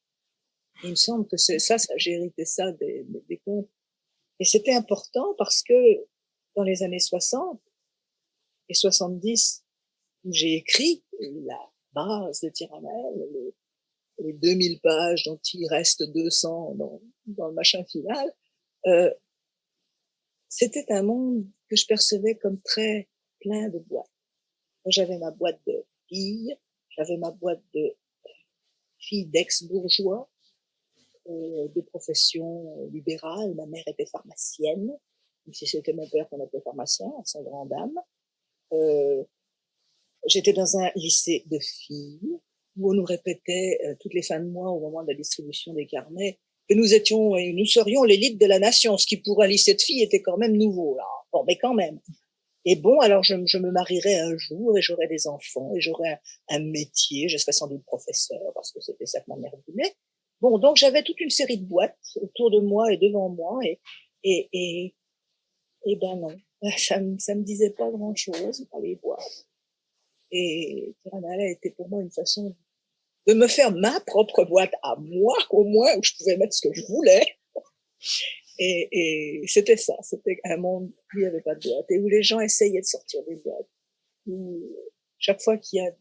Speaker 2: Il me semble que c'est ça, j'ai hérité ça des, des, contes. Et c'était important parce que dans les années 60 et 70, où j'ai écrit la base de Tyranel, les, les 2000 pages dont il reste 200 dans, dans le machin final, euh, c'était un monde que je percevais comme très plein de boîtes. J'avais ma boîte de filles, j'avais ma boîte de filles d'ex-bourgeois, euh, de profession libérale. Ma mère était pharmacienne, même si c'était mon père qu'on appelait pharmacien, sans grande âme. Euh, J'étais dans un lycée de filles où on nous répétait euh, toutes les fins de mois au moment de la distribution des carnets que nous étions et nous serions l'élite de la nation, ce qui pour un lycée de filles était quand même nouveau là. Bon, mais quand même. Et bon, alors je, je me marierai un jour et j'aurai des enfants et j'aurai un, un, métier, je serai sans doute professeur parce que c'était ça que ma mère voulait. Bon, donc j'avais toute une série de boîtes autour de moi et devant moi, et et, et ben non, ça me ça me disait pas grand chose par les boîtes. Et Tiranala était pour moi une façon de me faire ma propre boîte à moi, au moins où je pouvais mettre ce que je voulais. Et, et c'était ça, c'était un monde où il n'y avait pas de boîte et où les gens essayaient de sortir des boîtes. Chaque fois qu'il y a,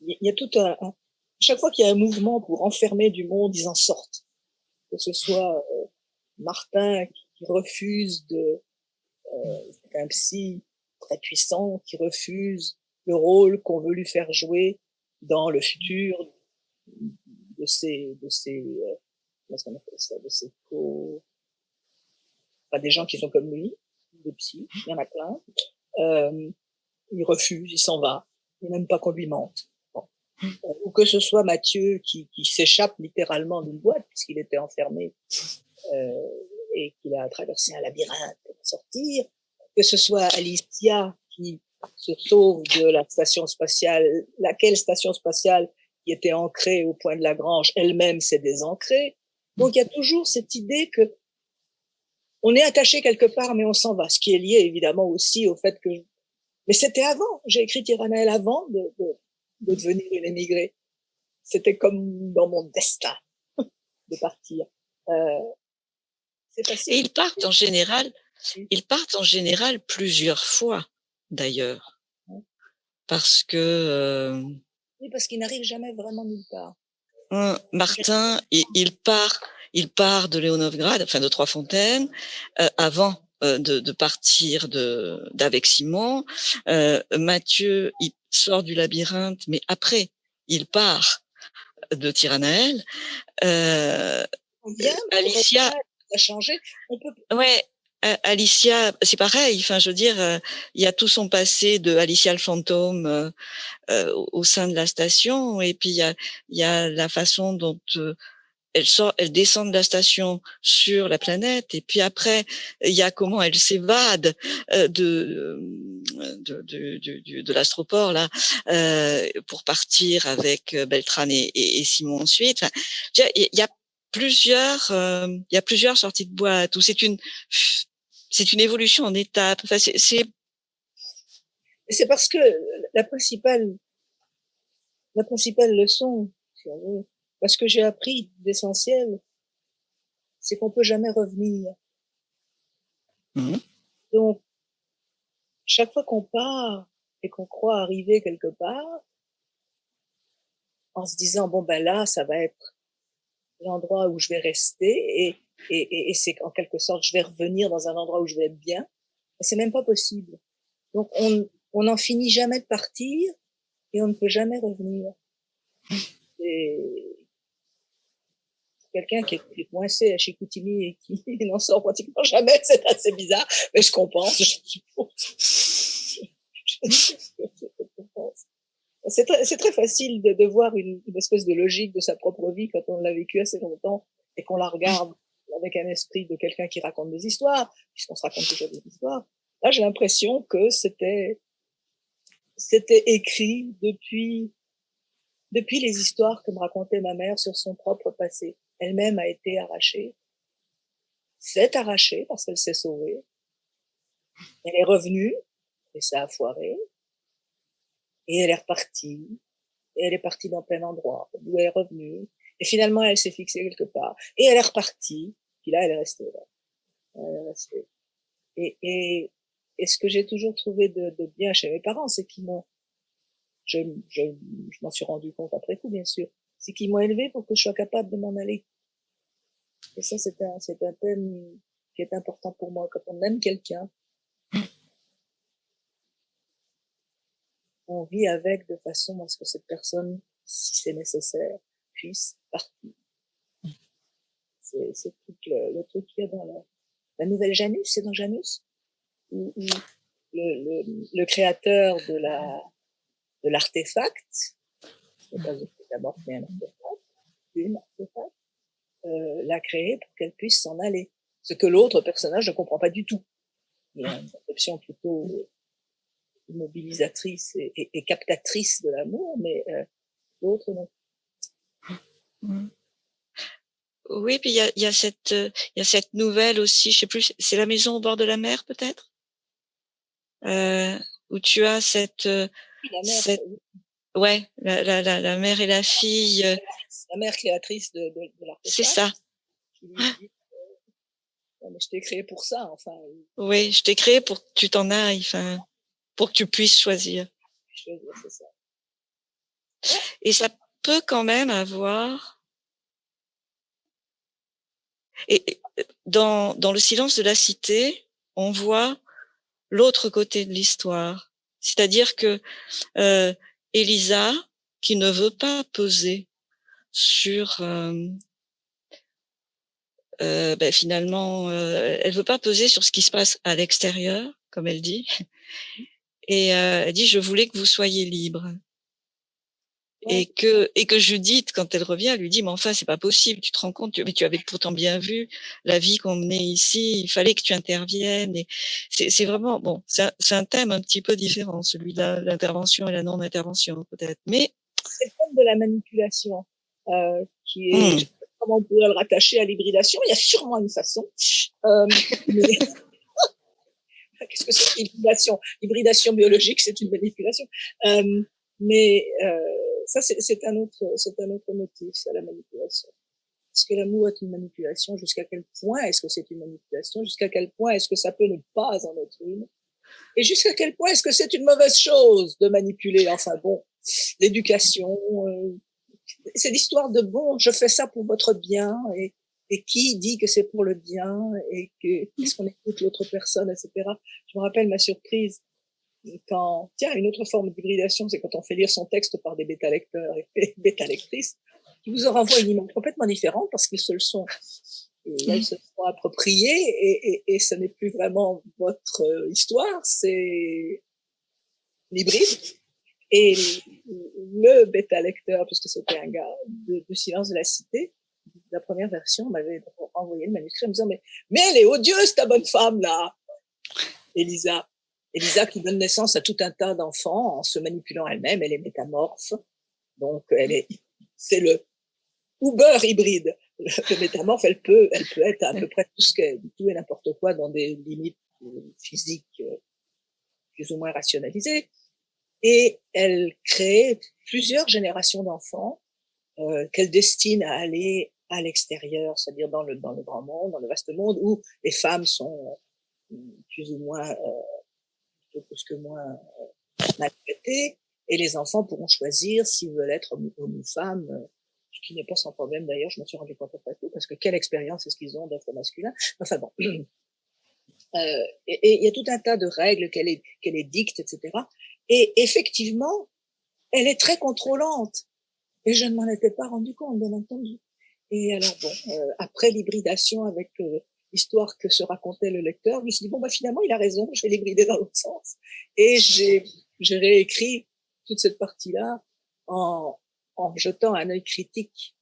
Speaker 2: il y a tout un, chaque fois qu'il y a un mouvement pour enfermer du monde, ils en sortent. Que ce soit euh, Martin qui refuse de, euh, un psy très puissant qui refuse le rôle qu'on veut lui faire jouer dans le futur de ces, de ces, euh, qu'on appelle ça, de ces co, enfin, des gens qui sont comme lui, des psy, il y en a plein. Euh, il refuse, il s'en va, il n'aime pas qu'on lui mente. Ou que ce soit Mathieu qui, s'échappe littéralement d'une boîte puisqu'il était enfermé et qu'il a traversé un labyrinthe pour sortir, que ce soit Alicia qui se sauve de la station spatiale, laquelle station spatiale qui était ancrée au point de Lagrange elle-même s'est désancrée. Donc il y a toujours cette idée que on est attaché quelque part, mais on s'en va, ce qui est lié évidemment aussi au fait que... Mais c'était avant, j'ai écrit Tyranel avant de, de, de devenir une émigrée. C'était comme dans mon destin de partir. Euh,
Speaker 1: Et ils partent en général, ils partent en général plusieurs fois, d'ailleurs, parce que. Euh,
Speaker 2: oui, parce qu'ils n'arrivent jamais vraiment nulle part.
Speaker 1: Martin, il, il, part, il part de Léonovgrad, enfin de Trois-Fontaines, euh, avant euh, de, de, partir de d'avec Simon. Euh, Mathieu, il sort du labyrinthe, mais après, il part de Tiranaël. Euh, Alicia
Speaker 2: a.
Speaker 1: Ouais, Alicia, c'est pareil. Enfin, je veux dire, il y a tout son passé de Alicia le fantôme euh, au sein de la station, et puis il y a, y a la façon dont elle sort, elle descend de la station sur la planète, et puis après, il y a comment elle s'évade de, de, de, de, de l'astroport là euh, pour partir avec Beltrán et, Simon ensuite. il y a plusieurs, euh, il y a plusieurs sorties de boîte où c'est une, c'est une évolution en étapes. Enfin, c'est,
Speaker 2: c'est parce que la principale, la principale leçon, parce que j'ai appris d'essentiel, c'est qu'on peut jamais revenir.
Speaker 1: Mmh.
Speaker 2: Donc, chaque fois qu'on part et qu'on croit arriver quelque part, en se disant bon ben là, ça va être l'endroit où je vais rester et, et, et, c'est en quelque sorte, je vais revenir dans un endroit où je vais être bien. C'est même pas possible. Donc, on, on n'en finit jamais de partir et on ne peut jamais revenir. Et quelqu'un qui est, coincé à Chicoutimi et qui n'en sort pratiquement jamais, c'est assez bizarre, mais je comprends, je suppose. C'est très, très, facile de, de voir une, une, espèce de logique de sa propre vie quand on l'a vécu assez longtemps et qu'on la regarde avec un esprit de quelqu'un qui raconte des histoires, puisqu'on se raconte toujours des histoires. Là, j'ai l'impression que c'était c'était écrit depuis depuis les histoires que me racontait ma mère sur son propre passé. Elle-même a été arrachée, s'est arrachée parce qu'elle s'est sauvée. Elle est revenue et ça a foiré. Et elle est repartie. Et elle est partie dans plein endroit, d'où elle est revenue. Et finalement, elle s'est fixée quelque part. Et elle est repartie. Puis là, elle est restée là. Elle est restée. Et, et, et ce que j'ai toujours trouvé de, de, bien chez mes parents, c'est qu'ils m'ont, je, je, je m'en suis rendu compte après coup, bien sûr, c'est qu'ils m'ont élevé pour que je sois capable de m'en aller. Et ça, c'est un, c'est un thème qui est important pour moi. Quand on aime quelqu'un, on vit avec de façon à ce que cette personne, si c'est nécessaire, puisse partir. C'est, tout le, le truc qu'il y a dans la, nouvelle Janus, c'est dans Janus, où, où le, le, le, créateur de la de l'artefact, d'abord fait un artefact, une euh, l'a créé pour qu'elle puisse s'en aller. Ce que l'autre personnage ne comprend pas du tout. Il a une conception plutôt mobilisatrice et, et, et captatrice de l'amour, mais euh, l'autre non.
Speaker 1: Mmh. Oui, puis il y a, y a cette il y a cette nouvelle aussi, je sais plus, c'est la maison au bord de la mer peut-être, euh, où tu as cette,
Speaker 2: oui, la mère,
Speaker 1: cette ouais la, la, la, la, mère et la fille.
Speaker 2: La mère créatrice de, de, de
Speaker 1: C'est ça.
Speaker 2: Dit, euh, mais je t'ai créé pour ça, enfin.
Speaker 1: Oui, je t'ai créé pour que tu t'en ailles, enfin pour que tu puisses choisir.
Speaker 2: Choisir, c'est ça.
Speaker 1: Et ça peut quand même avoir. Et dans, dans le silence de la cité, on voit l'autre côté de l'histoire. C'est-à-dire que euh, Elisa, qui ne veut pas peser sur euh, euh, ben finalement, euh, elle veut pas peser sur ce qui se passe à l'extérieur, comme elle dit, et euh, elle dit je voulais que vous soyez libre. Et que et que Judith, quand elle revient, lui dit mais enfin c'est pas possible, tu te rends compte, mais tu avais pourtant bien vu la vie qu'on menait ici, il fallait que tu interviennes. Et c'est vraiment bon, c'est un, un, thème un petit peu différent, celui de l'intervention et la non-intervention peut-être, mais
Speaker 2: c'est le thème de la manipulation euh, qui est mmh comment on pourrait le rattacher à l'hybridation Il y a sûrement une façon. Euh, mais... Qu'est-ce que c'est? L'hybridation L'hybridation biologique, c'est une manipulation. Euh, mais euh, ça, c'est un autre, c'est un autre motif, c'est la manipulation. Est-ce que l'amour est une manipulation? Jusqu'à quel point est-ce que c'est une manipulation? Jusqu'à quel point est-ce que ça peut ne pas en être une? Et jusqu'à quel point est-ce que c'est une mauvaise chose de manipuler? Enfin bon, l'éducation, euh, c'est l'histoire de bon, je fais ça pour votre bien et, et qui dit que c'est pour le bien et que qu'est-ce qu'on écoute l'autre personne, etc. Je me rappelle ma surprise quand, tiens, une autre forme d'hybridation, c'est quand on fait lire son texte par des bêta-lecteurs et bêta-lectrices qui vous en renvoient une image complètement différente parce qu'ils se le sont et elles se sont appropriées et, et, et ce n'est plus vraiment votre histoire, c'est l'hybride et le bêta-lecteur, puisque c'était un gars de, de, Silence de la Cité, la première version, m'avait envoyé le manuscrit en me disant, mais, mais elle est odieuse, ta bonne femme, là Elisa. Elisa qui donne naissance à tout un tas d'enfants en se manipulant elle-même, elle est métamorphe. Donc, elle est, c'est le Uber hybride. Le métamorphe, elle peut, elle peut être à peu près tout ce qu'elle, tout et n'importe quoi dans des limites physiques euh, plus ou moins rationalisées et elle crée plusieurs générations d'enfants euh, qu'elle destine à aller à l'extérieur, c'est-à-dire dans le, dans le grand monde, dans le vaste monde, où les femmes sont euh, plus ou moins, euh, plus que moins euh, maltraitées, et les enfants pourront choisir s'ils veulent être hommes ou femmes, euh, ce qui n'est pas sans problème d'ailleurs, je m'en suis rendu compte après tout, parce que quelle expérience est-ce qu'ils ont d'être masculins? Enfin bon. Euh, et il y a tout un tas de règles qu'elle est, qu'elle est dicte, etc. Et effectivement, elle est très contrôlante. Et je ne m'en étais pas rendu compte, bien entendu. Et alors bon, euh, après l'hybridation avec euh, l'histoire que se racontait le lecteur, je me suis dit bon bah finalement il a raison, je vais l'hybrider dans l'autre sens. Et j'ai j'ai réécrit toute cette partie-là en en jetant un œil critique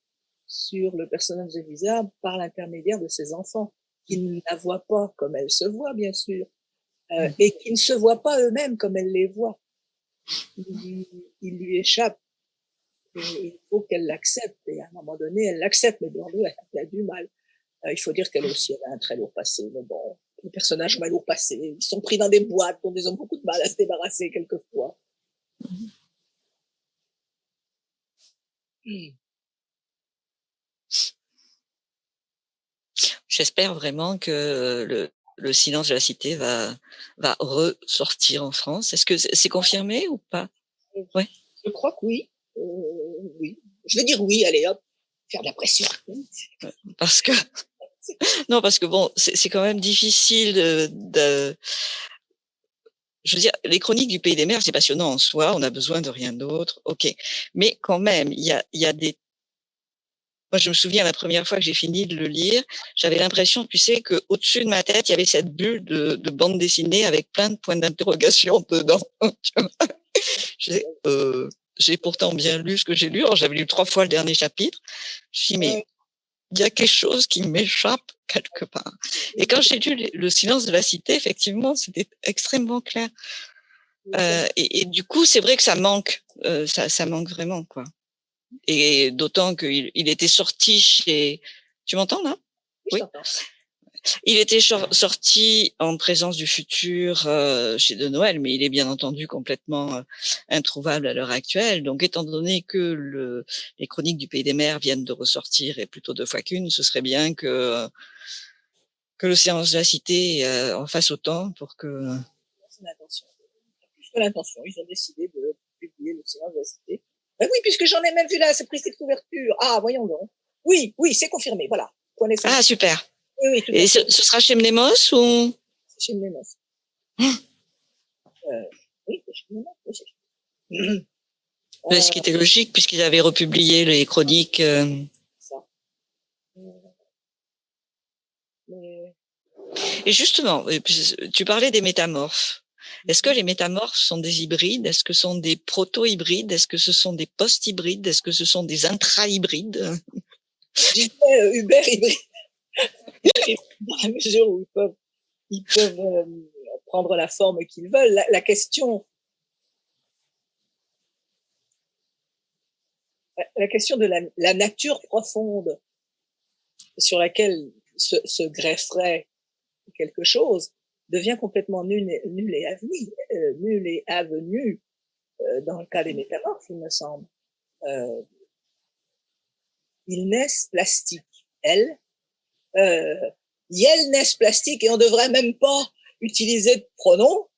Speaker 2: sur le personnage d'Elisa par l'intermédiaire de ses enfants, qui ne la voient pas comme elle se voit, bien sûr, euh, mmh. et qui ne se voient pas eux-mêmes comme elle les voit il, il lui échappe. Il faut qu'elle l'accepte. Et à un moment donné, elle l'accepte, mais bien elle, elle, a du mal. Euh, il faut dire qu'elle aussi elle a un très lourd passé. Mais bon, les personnages ont un lourd passé. Ils sont pris dans des boîtes dont ils ont beaucoup de mal à se débarrasser quelquefois.
Speaker 1: J'espère vraiment que le, le silence de la cité va, va ressortir en France. Est-ce que c'est confirmé ou pas?
Speaker 2: Ouais. Je crois que oui. Euh, Je vais dire oui, allez hop, faire de la pression.
Speaker 1: Parce que non, parce que bon, c'est quand même difficile de, je veux dire, les chroniques du Pays des Mers, c'est passionnant en soi, on a besoin de rien d'autre, ok. Mais quand même, il y a, y a des moi, je me souviens la première fois que j'ai fini de le lire, j'avais l'impression, tu sais, que au-dessus de ma tête, il y avait cette bulle de, de bande dessinée avec plein de points d'interrogation dedans. euh, j'ai pourtant bien lu ce que j'ai lu. J'avais lu trois fois le dernier chapitre. Je me mais il y a quelque chose qui m'échappe quelque part. Et quand j'ai lu Le silence de la cité, effectivement, c'était extrêmement clair. Euh, et, et, du coup, c'est vrai que ça manque, euh, ça, ça manque vraiment, quoi. Et d'autant qu'il il était sorti chez... Tu m'entends là?
Speaker 2: Oui.
Speaker 1: Il était sorti en présence du futur euh, chez De Noël, mais il est bien entendu complètement euh, introuvable à l'heure actuelle. Donc, étant donné que le, les chroniques du Pays des Mers viennent de ressortir, et plutôt deux fois qu'une, ce serait bien que que l'océan de la cité euh, en fasse autant pour que...
Speaker 2: L'intention. Plus que l'intention, ils ont décidé de publier l'océan de la cité ben oui, puisque j'en ai même vu là, c'est couverture. Ah, voyons donc. Oui, oui, c'est confirmé, voilà.
Speaker 1: Ah, super. Oui, oui, Et ce, ce, sera chez Mnemos ou?
Speaker 2: Chez Mnemos. Euh, oui,
Speaker 1: ce qui était logique puisqu'ils avaient republié les chroniques. Euh. Ça. Et justement, tu parlais des métamorphes. Est-ce que mhm. les métamorphes sont des hybrides? Est-ce que ce sont des proto-hybrides? Est-ce que ce sont des post-hybrides? Est-ce que ce sont des intra-hybrides?
Speaker 2: Euh, Uber Dans la mesure où ils peuvent, euh, prendre la forme qu'ils veulent. La, question la question de la, nature profonde sur laquelle se, grefferait quelque chose devient complètement nul et, nul et avenu, euh, et avenu euh, dans le cas des métamorphes, il me semble. Euh, ils naissent plastiques, elles. Euh, elles naissent plastiques et on devrait même pas utiliser de pronoms.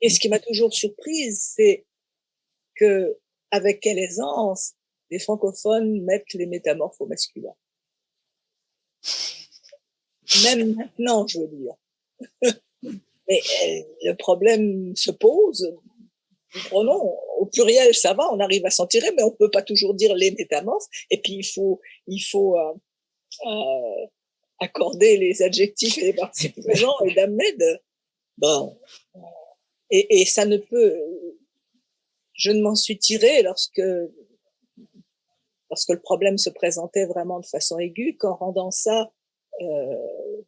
Speaker 2: Et ce qui m'a toujours surprise, c'est que avec quelle aisance les francophones mettent les métamorphes au masculin. Même maintenant, je veux dire. Mais euh, le problème se pose. Prenons au pluriel, ça va, on arrive à s'en tirer, mais on peut pas toujours dire les métamorphes. Et puis il faut, il faut euh, accorder les adjectifs et les participes présents et de bon. Et, et ça ne peut. Je ne m'en suis tirée lorsque lorsque le problème se présentait vraiment de façon aiguë, qu'en rendant ça euh,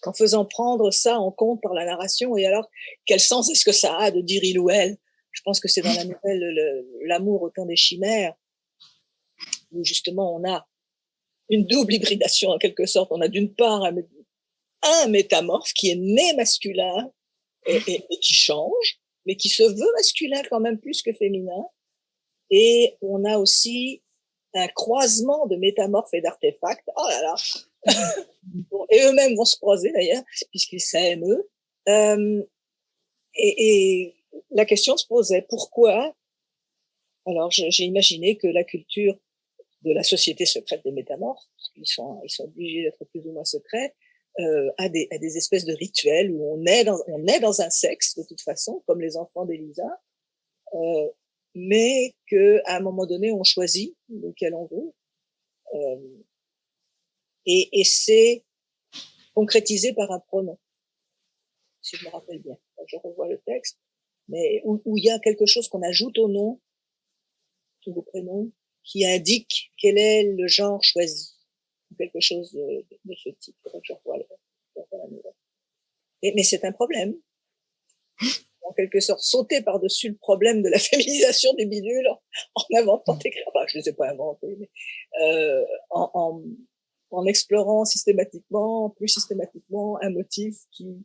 Speaker 2: qu'en faisant prendre ça en compte par la narration. Et alors, quel sens est-ce que ça a de dire il ou elle? Je pense que c'est dans la nouvelle L'amour au temps des chimères, où justement on a une double hybridation en quelque sorte. On a d'une part un, métamorphe qui est né masculin et, qui change, mais qui se veut masculin quand même plus que féminin. Et on a aussi un croisement de métamorphes et d'artefacts. Oh là là, et eux-mêmes vont se croiser d'ailleurs, puisqu'ils s'aiment eux. Euh, et, la question se posait, pourquoi? Alors j'ai imaginé que la culture de la société secrète des métamorphes, ils sont, ils sont obligés d'être plus ou moins secrets, euh, a, des, a des espèces de rituels où on est, dans, on est dans un sexe de toute façon, comme les enfants d'Elisa, euh, mais que à un moment donné on choisit lequel on veut. Euh, et, et c'est concrétisé par un pronom, si je me rappelle bien. Je revois le texte, mais où, il y a quelque chose qu'on ajoute au nom, tous vos prénoms, qui indique quel est le genre choisi, quelque chose de, de ce type. Je revois le, et, mais c'est un problème. En quelque sorte, sauter par-dessus le problème de la féminisation des bidules en, inventant des enfin, je ne les ai pas inventés, mais euh, en, en, en explorant systématiquement, plus systématiquement, un motif qui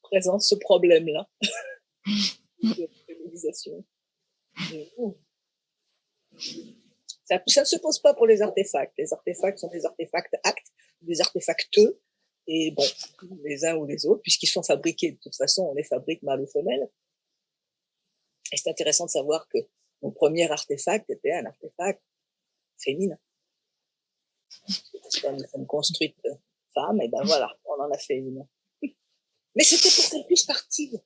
Speaker 2: présente ce problème-là de féminisation. Ça, ne se pose pas pour les artefacts. Les artefacts sont des artefacts actes, des artefacteux, et bon, les uns ou les autres, puisqu'ils sont fabriqués, de toute façon, on les fabrique mâle ou femelle. Et c'est intéressant de savoir que mon premier artefact était un artefact féminin comme une construite femme, et ben voilà, on en a fait une. Mais c'était pour qu'elle puisse partir.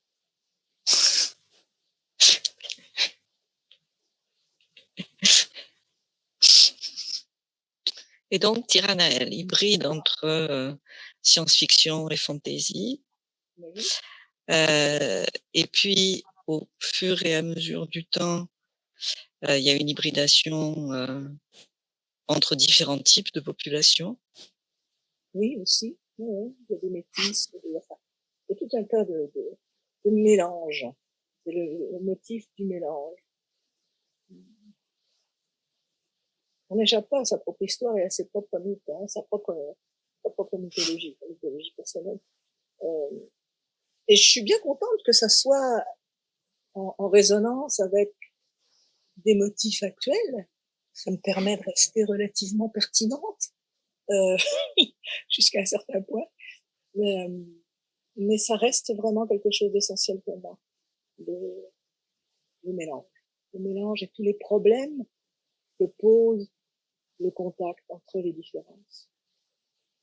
Speaker 1: Et donc, Tiranaël, hybride entre euh, science-fiction et fantasy. Euh, et puis, au fur et à mesure du temps, euh, il y a une hybridation euh, entre différents types de populations
Speaker 2: Oui, aussi. il y a des métis, il y a tout un tas de, de, de mélanges. C'est le, motif du mélange. On n'échappe pas à sa propre histoire et à ses propres mythes, hein, sa propre, sa propre mythologie, mythologie personnelle. Euh, et je suis bien contente que ça soit en, résonance avec des motifs actuels ça me permet de rester relativement pertinente euh, jusqu'à un certain point. Mais, euh, mais, ça reste vraiment quelque chose d'essentiel pour moi, le, le mélange. Le mélange et tous les problèmes que pose le contact entre les différences.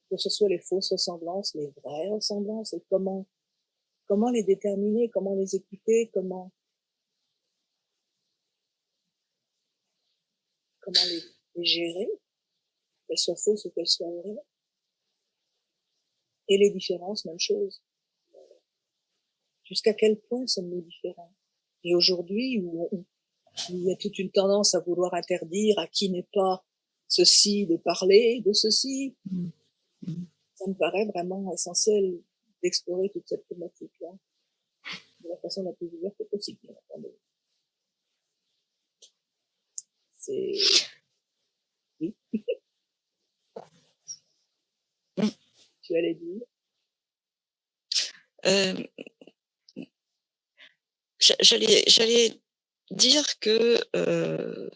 Speaker 2: Que ce soit les fausses ressemblances, les vraies ressemblances, et comment comment les déterminer, comment les écouter, comment comment les, les gérer, qu'elles soient fausses ou qu'elles soient vraies. Et les différences, même chose. Jusqu'à quel point sommes-nous différents? Et aujourd'hui, où, il y a toute une tendance à vouloir interdire à qui n'est pas ceci de parler de ceci, mmh. Mmh. ça me paraît vraiment essentiel d'explorer toute cette thématique-là de la façon la plus ouverte possible. C'est... Oui. Tu allais dire?
Speaker 1: Euh, J'allais, j'allais dire que euh,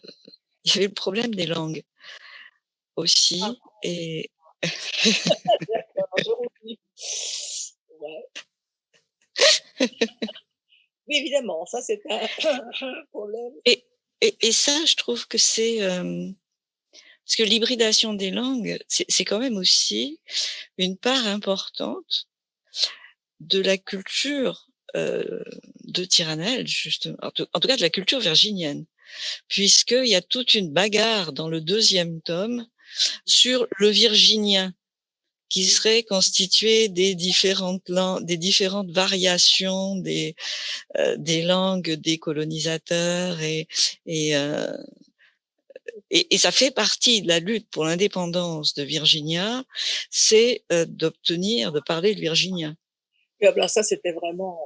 Speaker 1: il y avait le problème des langues aussi ah. et
Speaker 2: ouais. oui, évidemment, ça c'est un, problème.
Speaker 1: Et, et, et, ça, je trouve que c'est euh, parce que l'hybridation des langues, c'est quand même aussi une part importante de la culture euh, de Tyrannel, justement, en tout, cas de la culture virginienne, puisqu'il y a toute une bagarre dans le deuxième tome sur le virginien, qui serait constitué des différentes langues, des différentes variations des euh, des langues des colonisateurs et et, euh, et, et ça fait partie de la lutte pour l'indépendance de Virginia, c'est euh, d'obtenir de parler le virginien.
Speaker 2: Et alors ça c'était vraiment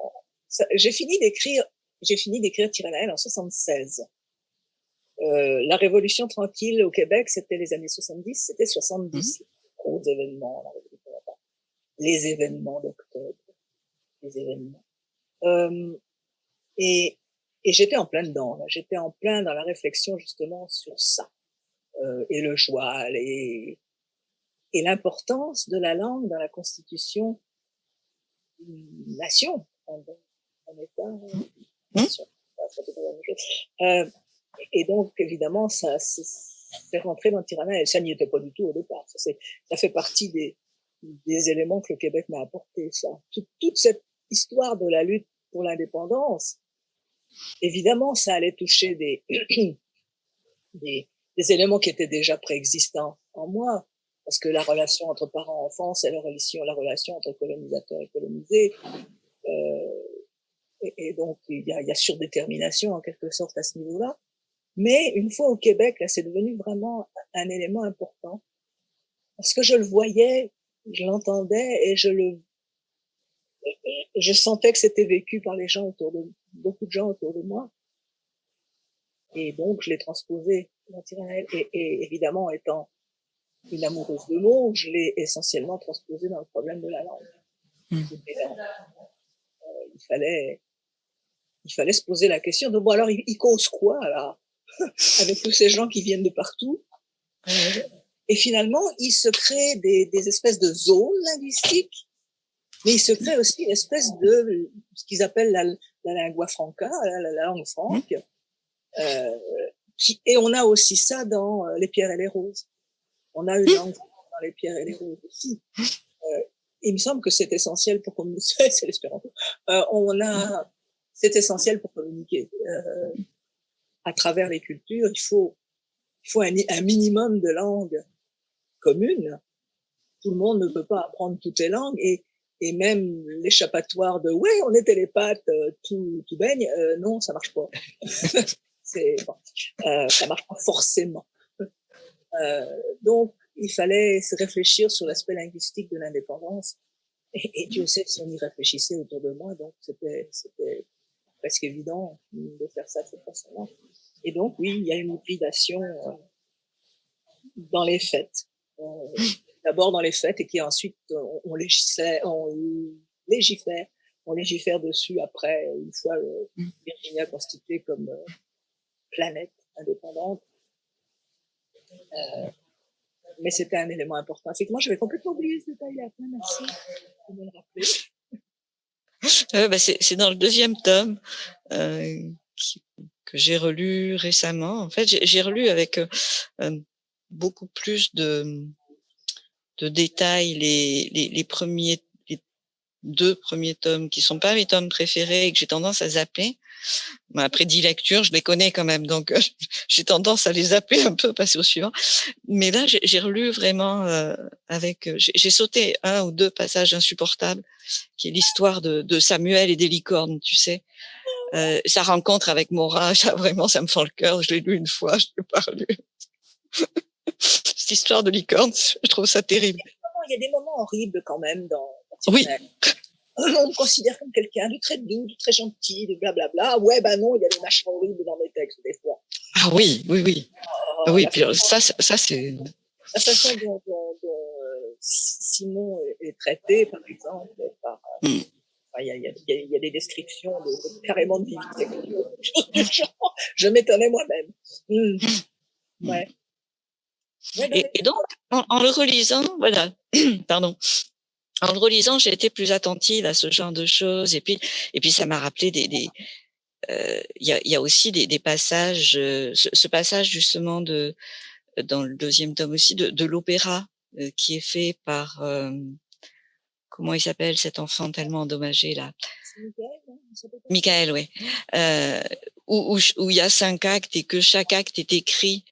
Speaker 2: j'ai fini d'écrire j'ai fini d'écrire Tyrannel en 76. Euh, la révolution tranquille au Québec, c'était les années 70, c'était 70. Mmh. Gros événements, les événements d'octobre, les événements. Euh, et, et j'étais en plein dedans, j'étais en plein dans la réflexion justement sur ça, euh, et le joie, et, et l'importance de la langue dans la constitution d'une nation, d'un État, mmh. nation. Euh, et donc, évidemment, ça c'est rentré dans le et ça n'y était pas du tout au départ. Ça, fait partie des, éléments que le Québec m'a apporté. Ça. Toute, cette histoire de la lutte pour l'indépendance, évidemment, ça allait toucher des, des, éléments qui étaient déjà préexistants en moi, parce que la relation entre parents-enfants, c'est la relation, la relation entre colonisateurs et colonisés. Euh, et, et, donc, il y a, il y a surdétermination en quelque sorte à ce niveau-là. Mais une fois au Québec, là, c'est devenu vraiment un élément important. Parce que je le voyais, je l'entendais et je le, je sentais que c'était vécu par les gens autour de, beaucoup de gens autour de moi. Et donc, je l'ai transposé dans Et, et, évidemment, étant une amoureuse de mots, je l'ai essentiellement transposé dans le problème de la langue. Mmh. Euh, il fallait, il fallait se poser la question de bon alors il, il cause quoi là? Avec tous ces gens qui viennent de partout. Et finalement, il se crée des, des espèces de zones linguistiques, mais il se crée aussi une espèce de ce qu'ils appellent la, la lingua franca, la, la langue franque. Euh, qui, et on a aussi ça dans euh, les pierres et les roses. On a une langue dans les pierres et les roses aussi. Euh, il me semble que c'est essentiel pour communiquer. c'est l'espéranto. Euh, on a, c'est essentiel pour communiquer. Euh, à travers les cultures, il faut, un, minimum de langues communes. Tout le monde ne peut pas apprendre toutes les langues et, même l'échappatoire de ouais, on est télépathe, euh, tout, tout baigne, euh, non, ça marche pas. C'est bon, euh, ça marche pas forcément. Donc, il fallait se réfléchir sur l'aspect linguistique de l'indépendance. Et, Dieu sait si on y réfléchissait autour de moi, donc c'était presque évident de faire ça de cette façon-là. Et donc, oui, il y a une hybridation euh, dans les fêtes. Euh, d'abord dans les fêtes et qui ensuite on, légifère, on légifère, dessus après, une fois euh. Virginia constituée comme planète indépendante. Mais c'était un élément important. Effectivement, j'avais complètement oublié ce détail-là. Merci de me le rappeler.
Speaker 1: Euh, bah c'est dans le deuxième tome euh, que j'ai relu récemment. En fait, j'ai relu avec euh, beaucoup plus de, de détails les, les, les premiers deux premiers tomes qui sont pas mes tomes préférés et que j'ai tendance à zapper. Ma prédilecture, je les connais quand même, donc j'ai tendance à les zapper un peu, passer au suivant. Mais là, j'ai relu vraiment euh, avec, j'ai sauté un ou deux passages insupportables, qui est l'histoire de, Samuel et des licornes, tu sais. Euh, sa rencontre avec Mora, ça vraiment, ça me fend le cœur. Je l'ai lu une fois, je l'ai pas relu. Cette histoire de licorne, je trouve ça terrible.
Speaker 2: Il y a des moments horribles quand même dans.
Speaker 1: Oui.
Speaker 2: On me considère comme quelqu'un de très doux, de très gentil, de blablabla. Ouais, bah non, il y a des machins horribles dans mes textes des fois.
Speaker 1: Ah oui, oui, oui. Oh, oui, puis ça, ça c'est.
Speaker 2: La façon dont, dont, dont euh, Simon est, traité, par exemple, par. Euh, mm. Il y, a, y, a, y, a, des descriptions de, de carrément de vivisection, Je m'étonnais moi-même. Mm. Ouais.
Speaker 1: Et, et, donc, en, en, le relisant, voilà, pardon, en le relisant, j'ai été plus attentive à ce genre de choses. Et puis, et puis ça m'a rappelé des, des euh, il y, a, y, a, aussi des, des passages, euh, ce, ce, passage justement de dans le deuxième tome aussi de, de l'opéra euh, qui est fait par comment il s'appelle cet enfant tellement endommagé là? Michael, oui. Euh, où, où, où, il y a cinq actes et que chaque acte est écrit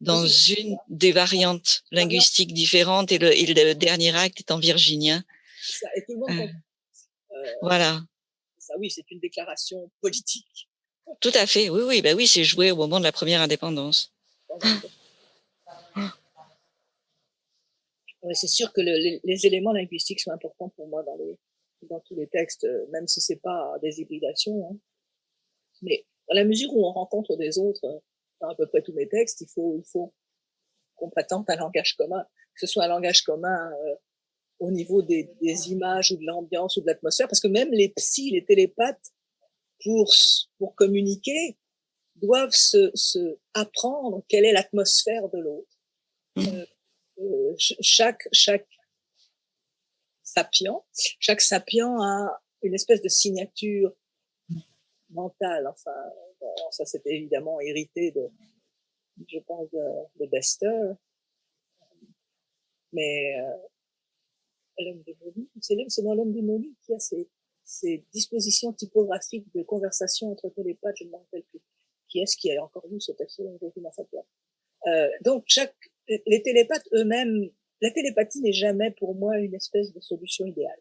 Speaker 1: dans une des variantes linguistiques différentes et le, et le dernier acte est en virginien.
Speaker 2: Ça, et tout le monde
Speaker 1: euh, euh, voilà.
Speaker 2: Ça, oui, c'est une déclaration politique.
Speaker 1: Tout à fait, oui, oui, bah oui, c'est joué au moment de la première indépendance.
Speaker 2: c'est sûr que le, les, les, éléments linguistiques sont importants pour moi dans, les, dans tous les textes, même si c'est pas des hybridations. Hein. Mais dans la mesure où on rencontre des autres, dans à peu près tous mes textes, il faut, il faut qu'on prétende un langage commun, que ce soit un langage commun euh, au niveau des, des, images ou de l'ambiance ou de l'atmosphère, parce que même les psys, les télépathes, pour, pour communiquer, doivent se, se apprendre quelle est l'atmosphère de l'autre. Mmh. Euh, euh, chaque, chaque sapient, chaque sapient a une espèce de signature mentale, enfin, ça c'était évidemment hérité de, je pense, de, de Bester. Mais euh, l'homme démoli, c'est dans l'homme démoli qui a ces, ces dispositions typographiques de conversation entre télépathes, je ne me rappelle plus. Qui est-ce qui a encore vu ce texte euh, Donc, chaque, les télépathes eux-mêmes, la télépathie n'est jamais pour moi une espèce de solution idéale.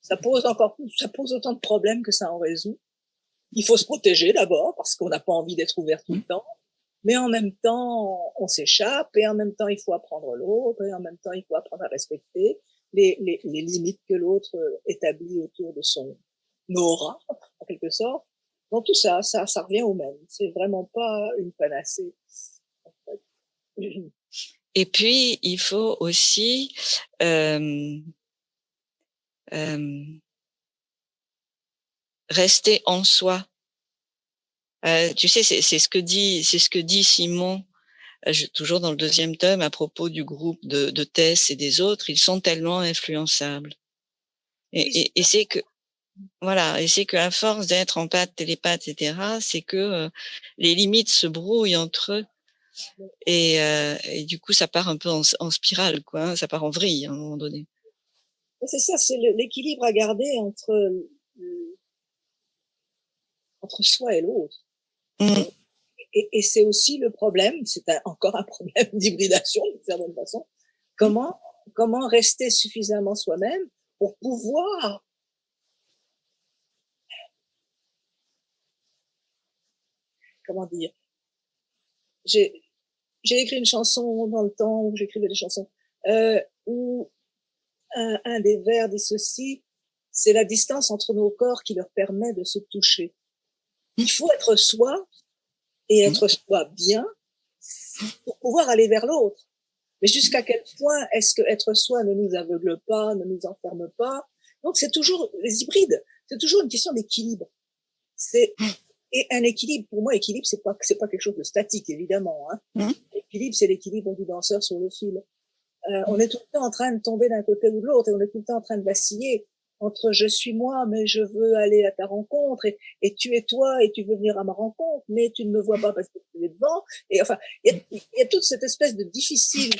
Speaker 2: Ça pose encore plus, ça pose autant de problèmes que ça en résout. Il faut se protéger d'abord parce qu'on n'a pas envie d'être ouvert tout le mmh. temps. Mais en même temps, on s'échappe et en même temps, il faut apprendre l'autre et en même temps, il faut apprendre à respecter les, limites que l'autre établit autour de son aura, en quelque sorte. Donc tout ça, ça, revient au même. C'est vraiment pas une panacée.
Speaker 1: Et puis, il faut aussi euh, euh, rester en soi. Euh, tu sais, c'est ce que dit, c'est ce que dit Simon, euh, je, toujours dans le deuxième tome, à propos du groupe de, de Tess et des autres. Ils sont tellement influençables. Et, et, et c'est que, voilà, et c'est qu'à force d'être en pâte, télépathe, etc., c'est que euh, les limites se brouillent entre eux. Et, euh, et, du coup, ça part un peu en, en spirale, quoi. Hein, ça part en vrille à un moment donné.
Speaker 2: C'est ça, c'est l'équilibre à garder entre entre soi et l'autre. Mmh. Et, et c'est aussi le problème, c'est encore un problème d'hybridation d'une certaine façon. Comment, comment rester suffisamment soi-même pour pouvoir comment dire? J'ai j'ai écrit une chanson dans le temps où j'écrivais des chansons euh, où un, un des vers dit ceci c'est la distance entre nos corps qui leur permet de se toucher il faut être soi et mmh. être soi bien pour pouvoir aller vers l'autre. Mais jusqu'à quel point est-ce que être soi ne nous aveugle pas, ne nous enferme pas? Donc c'est toujours les hybrides, c'est toujours une question d'équilibre. C'est et un équilibre pour moi, équilibre c'est pas c'est pas quelque chose de statique évidemment. Hein. Mmh. L'équilibre c'est l'équilibre du danseur sur le fil. Euh, on est tout le temps en train de tomber d'un côté ou de l'autre et on est tout le temps en train de vaciller entre je suis moi, mais je veux aller à ta rencontre, et, tu es toi, et tu veux venir à ma rencontre, mais tu ne me vois pas parce que tu es devant. Et enfin, il y, a, toute cette espèce de difficile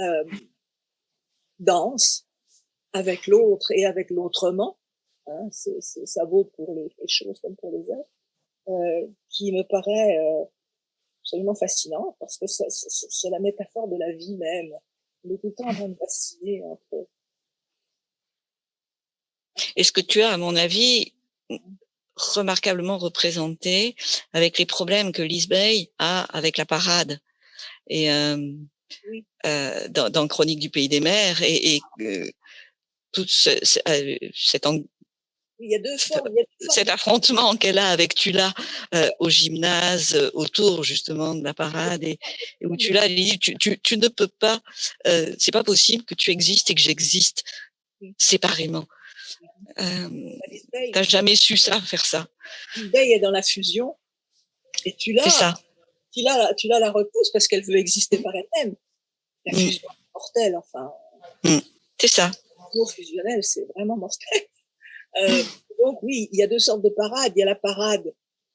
Speaker 2: euh, danse avec l'autre et avec l'autrement hein, ça vaut pour les, choses comme pour les êtres, euh, qui me paraît euh, absolument fascinant parce que c'est la métaphore de la vie même. On est tout le temps en train de vaciller entre.
Speaker 1: Est-ce que tu as, à mon avis, remarquablement représenté avec les problèmes que Lisbeth a avec la parade et euh, euh, dans, dans, Chronique du pays des mers et, et euh, tout ce, cet,
Speaker 2: il y a deux formes,
Speaker 1: cet affrontement qu'elle a avec Tula euh, au gymnase autour justement de la parade et, et où Tula lui dit tu, tu, tu, ne peux pas euh, c'est pas possible que tu existes et que j'existe séparément euh, t'as jamais su ça faire ça
Speaker 2: Lisbeth est dans la fusion et Tula
Speaker 1: c'est ça
Speaker 2: Tula, Tula la repousse parce qu'elle veut exister par elle-même la mm. fusion mm. mortelle enfin
Speaker 1: mm. c'est ça
Speaker 2: l'amour fusionnel c'est vraiment mortel euh, donc oui, il y a deux sortes de parades. Il y a la parade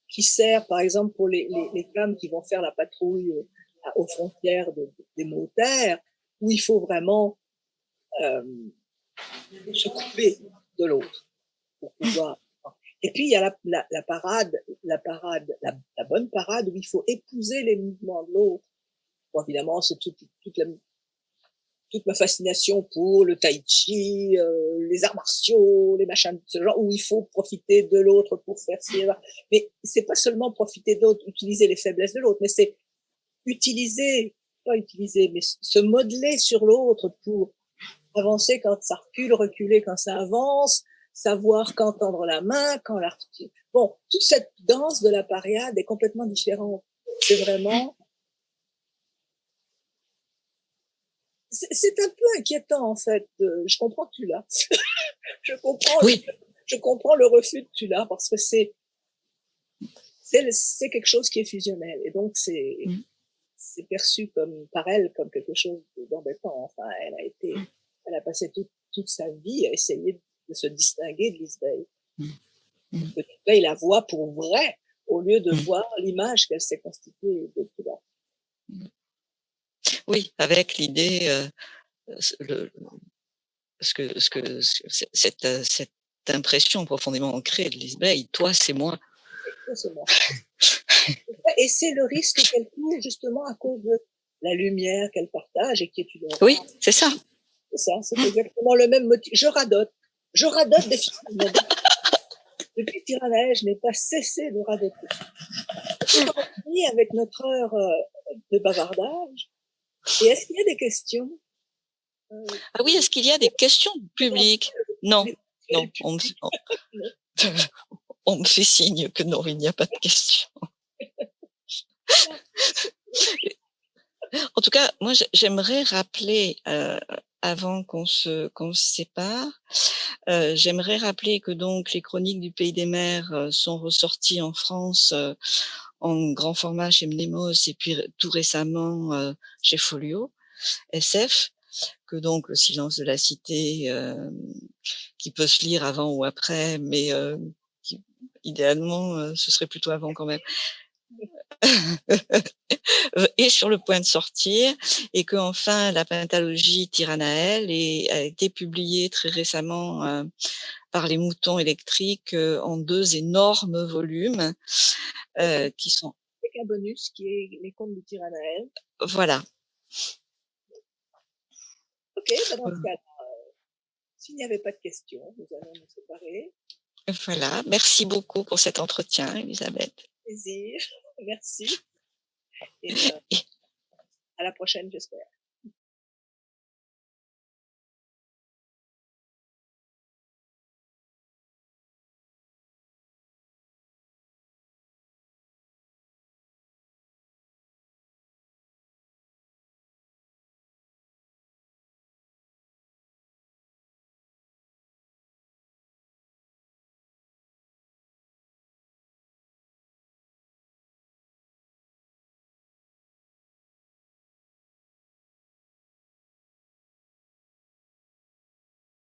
Speaker 2: qui sert, par exemple, pour les, les, les femmes qui vont faire la patrouille euh, aux frontières de, des mots-terres, où il faut vraiment euh, se couper de l'autre pour pouvoir. Et puis il y a la, la, la parade, la parade, la, la, bonne parade où il faut épouser les mouvements de l'autre. Bon, évidemment, c'est toute, toute toute ma fascination pour le tai chi, euh, les arts martiaux, les machins de ce genre, où il faut profiter de l'autre pour faire ci. Mais c'est pas seulement profiter de l'autre, utiliser les faiblesses de l'autre, mais c'est utiliser, pas utiliser, mais se modeler sur l'autre pour avancer quand ça recule, reculer quand ça avance, savoir quand tendre la main, quand la Bon, toute cette danse de la pariade est complètement différente. C'est vraiment c'est un peu inquiétant en fait. je comprends que tu l'as. je comprends.
Speaker 1: Oui.
Speaker 2: Le, je comprends le refus que tu l'as parce que c'est c'est quelque chose qui est fusionnel et donc c'est mm. c'est perçu comme par elle comme quelque chose d'embêtant. Enfin, elle a été, mm. Elle a passé toute, toute sa vie à essayer de se distinguer de Lisbeth. Mm. Lisbeth la voit pour vrai au lieu de voir l'image qu'elle s'est constituée de tout
Speaker 1: oui, avec l'idée, euh, le, ce que, ce que, cette, euh, cette impression profondément ancrée de Lisbeth, toi, c'est moi.
Speaker 2: et c'est le risque qu'elle court justement à cause de la lumière qu'elle partage et qui est une.
Speaker 1: Oui, c'est ça.
Speaker 2: C'est ça, c'est exactement le même motif. Je radote. Je radote définitivement. Depuis Tiranaël, je n'ai pas cessé de radoter. avec notre heure euh, de bavardage, et est-ce qu'il y a des questions?
Speaker 1: Euh, Ah oui, est-ce qu'il y a des questions publiques Non, non, on me, on, me fait signe que non, il n'y a pas de questions. en tout cas, moi, j'aimerais rappeler, euh, avant qu'on se, qu'on se sépare, euh, j'aimerais rappeler que donc les chroniques du Pays des Mers euh, sont ressorties en France euh, en grand format chez Mnemos et puis tout récemment euh, chez Folio SF, que donc le silence de la cité, euh, qui peut se lire avant ou après, mais euh, qui, idéalement, ce serait plutôt avant quand même. est sur le point de sortir et que enfin la pentalogie Tyrannael a été publiée très récemment par les moutons électriques en deux énormes volumes euh, qui sont...
Speaker 2: Un bonus qui est les contes du Tyrannael.
Speaker 1: Voilà.
Speaker 2: Ok, bah dans ce cas euh, s'il n'y avait pas de questions, nous allons nous séparer.
Speaker 1: Voilà, merci beaucoup pour cet entretien, Elisabeth.
Speaker 2: Plaisir, merci. Et, euh, à la prochaine, j'espère.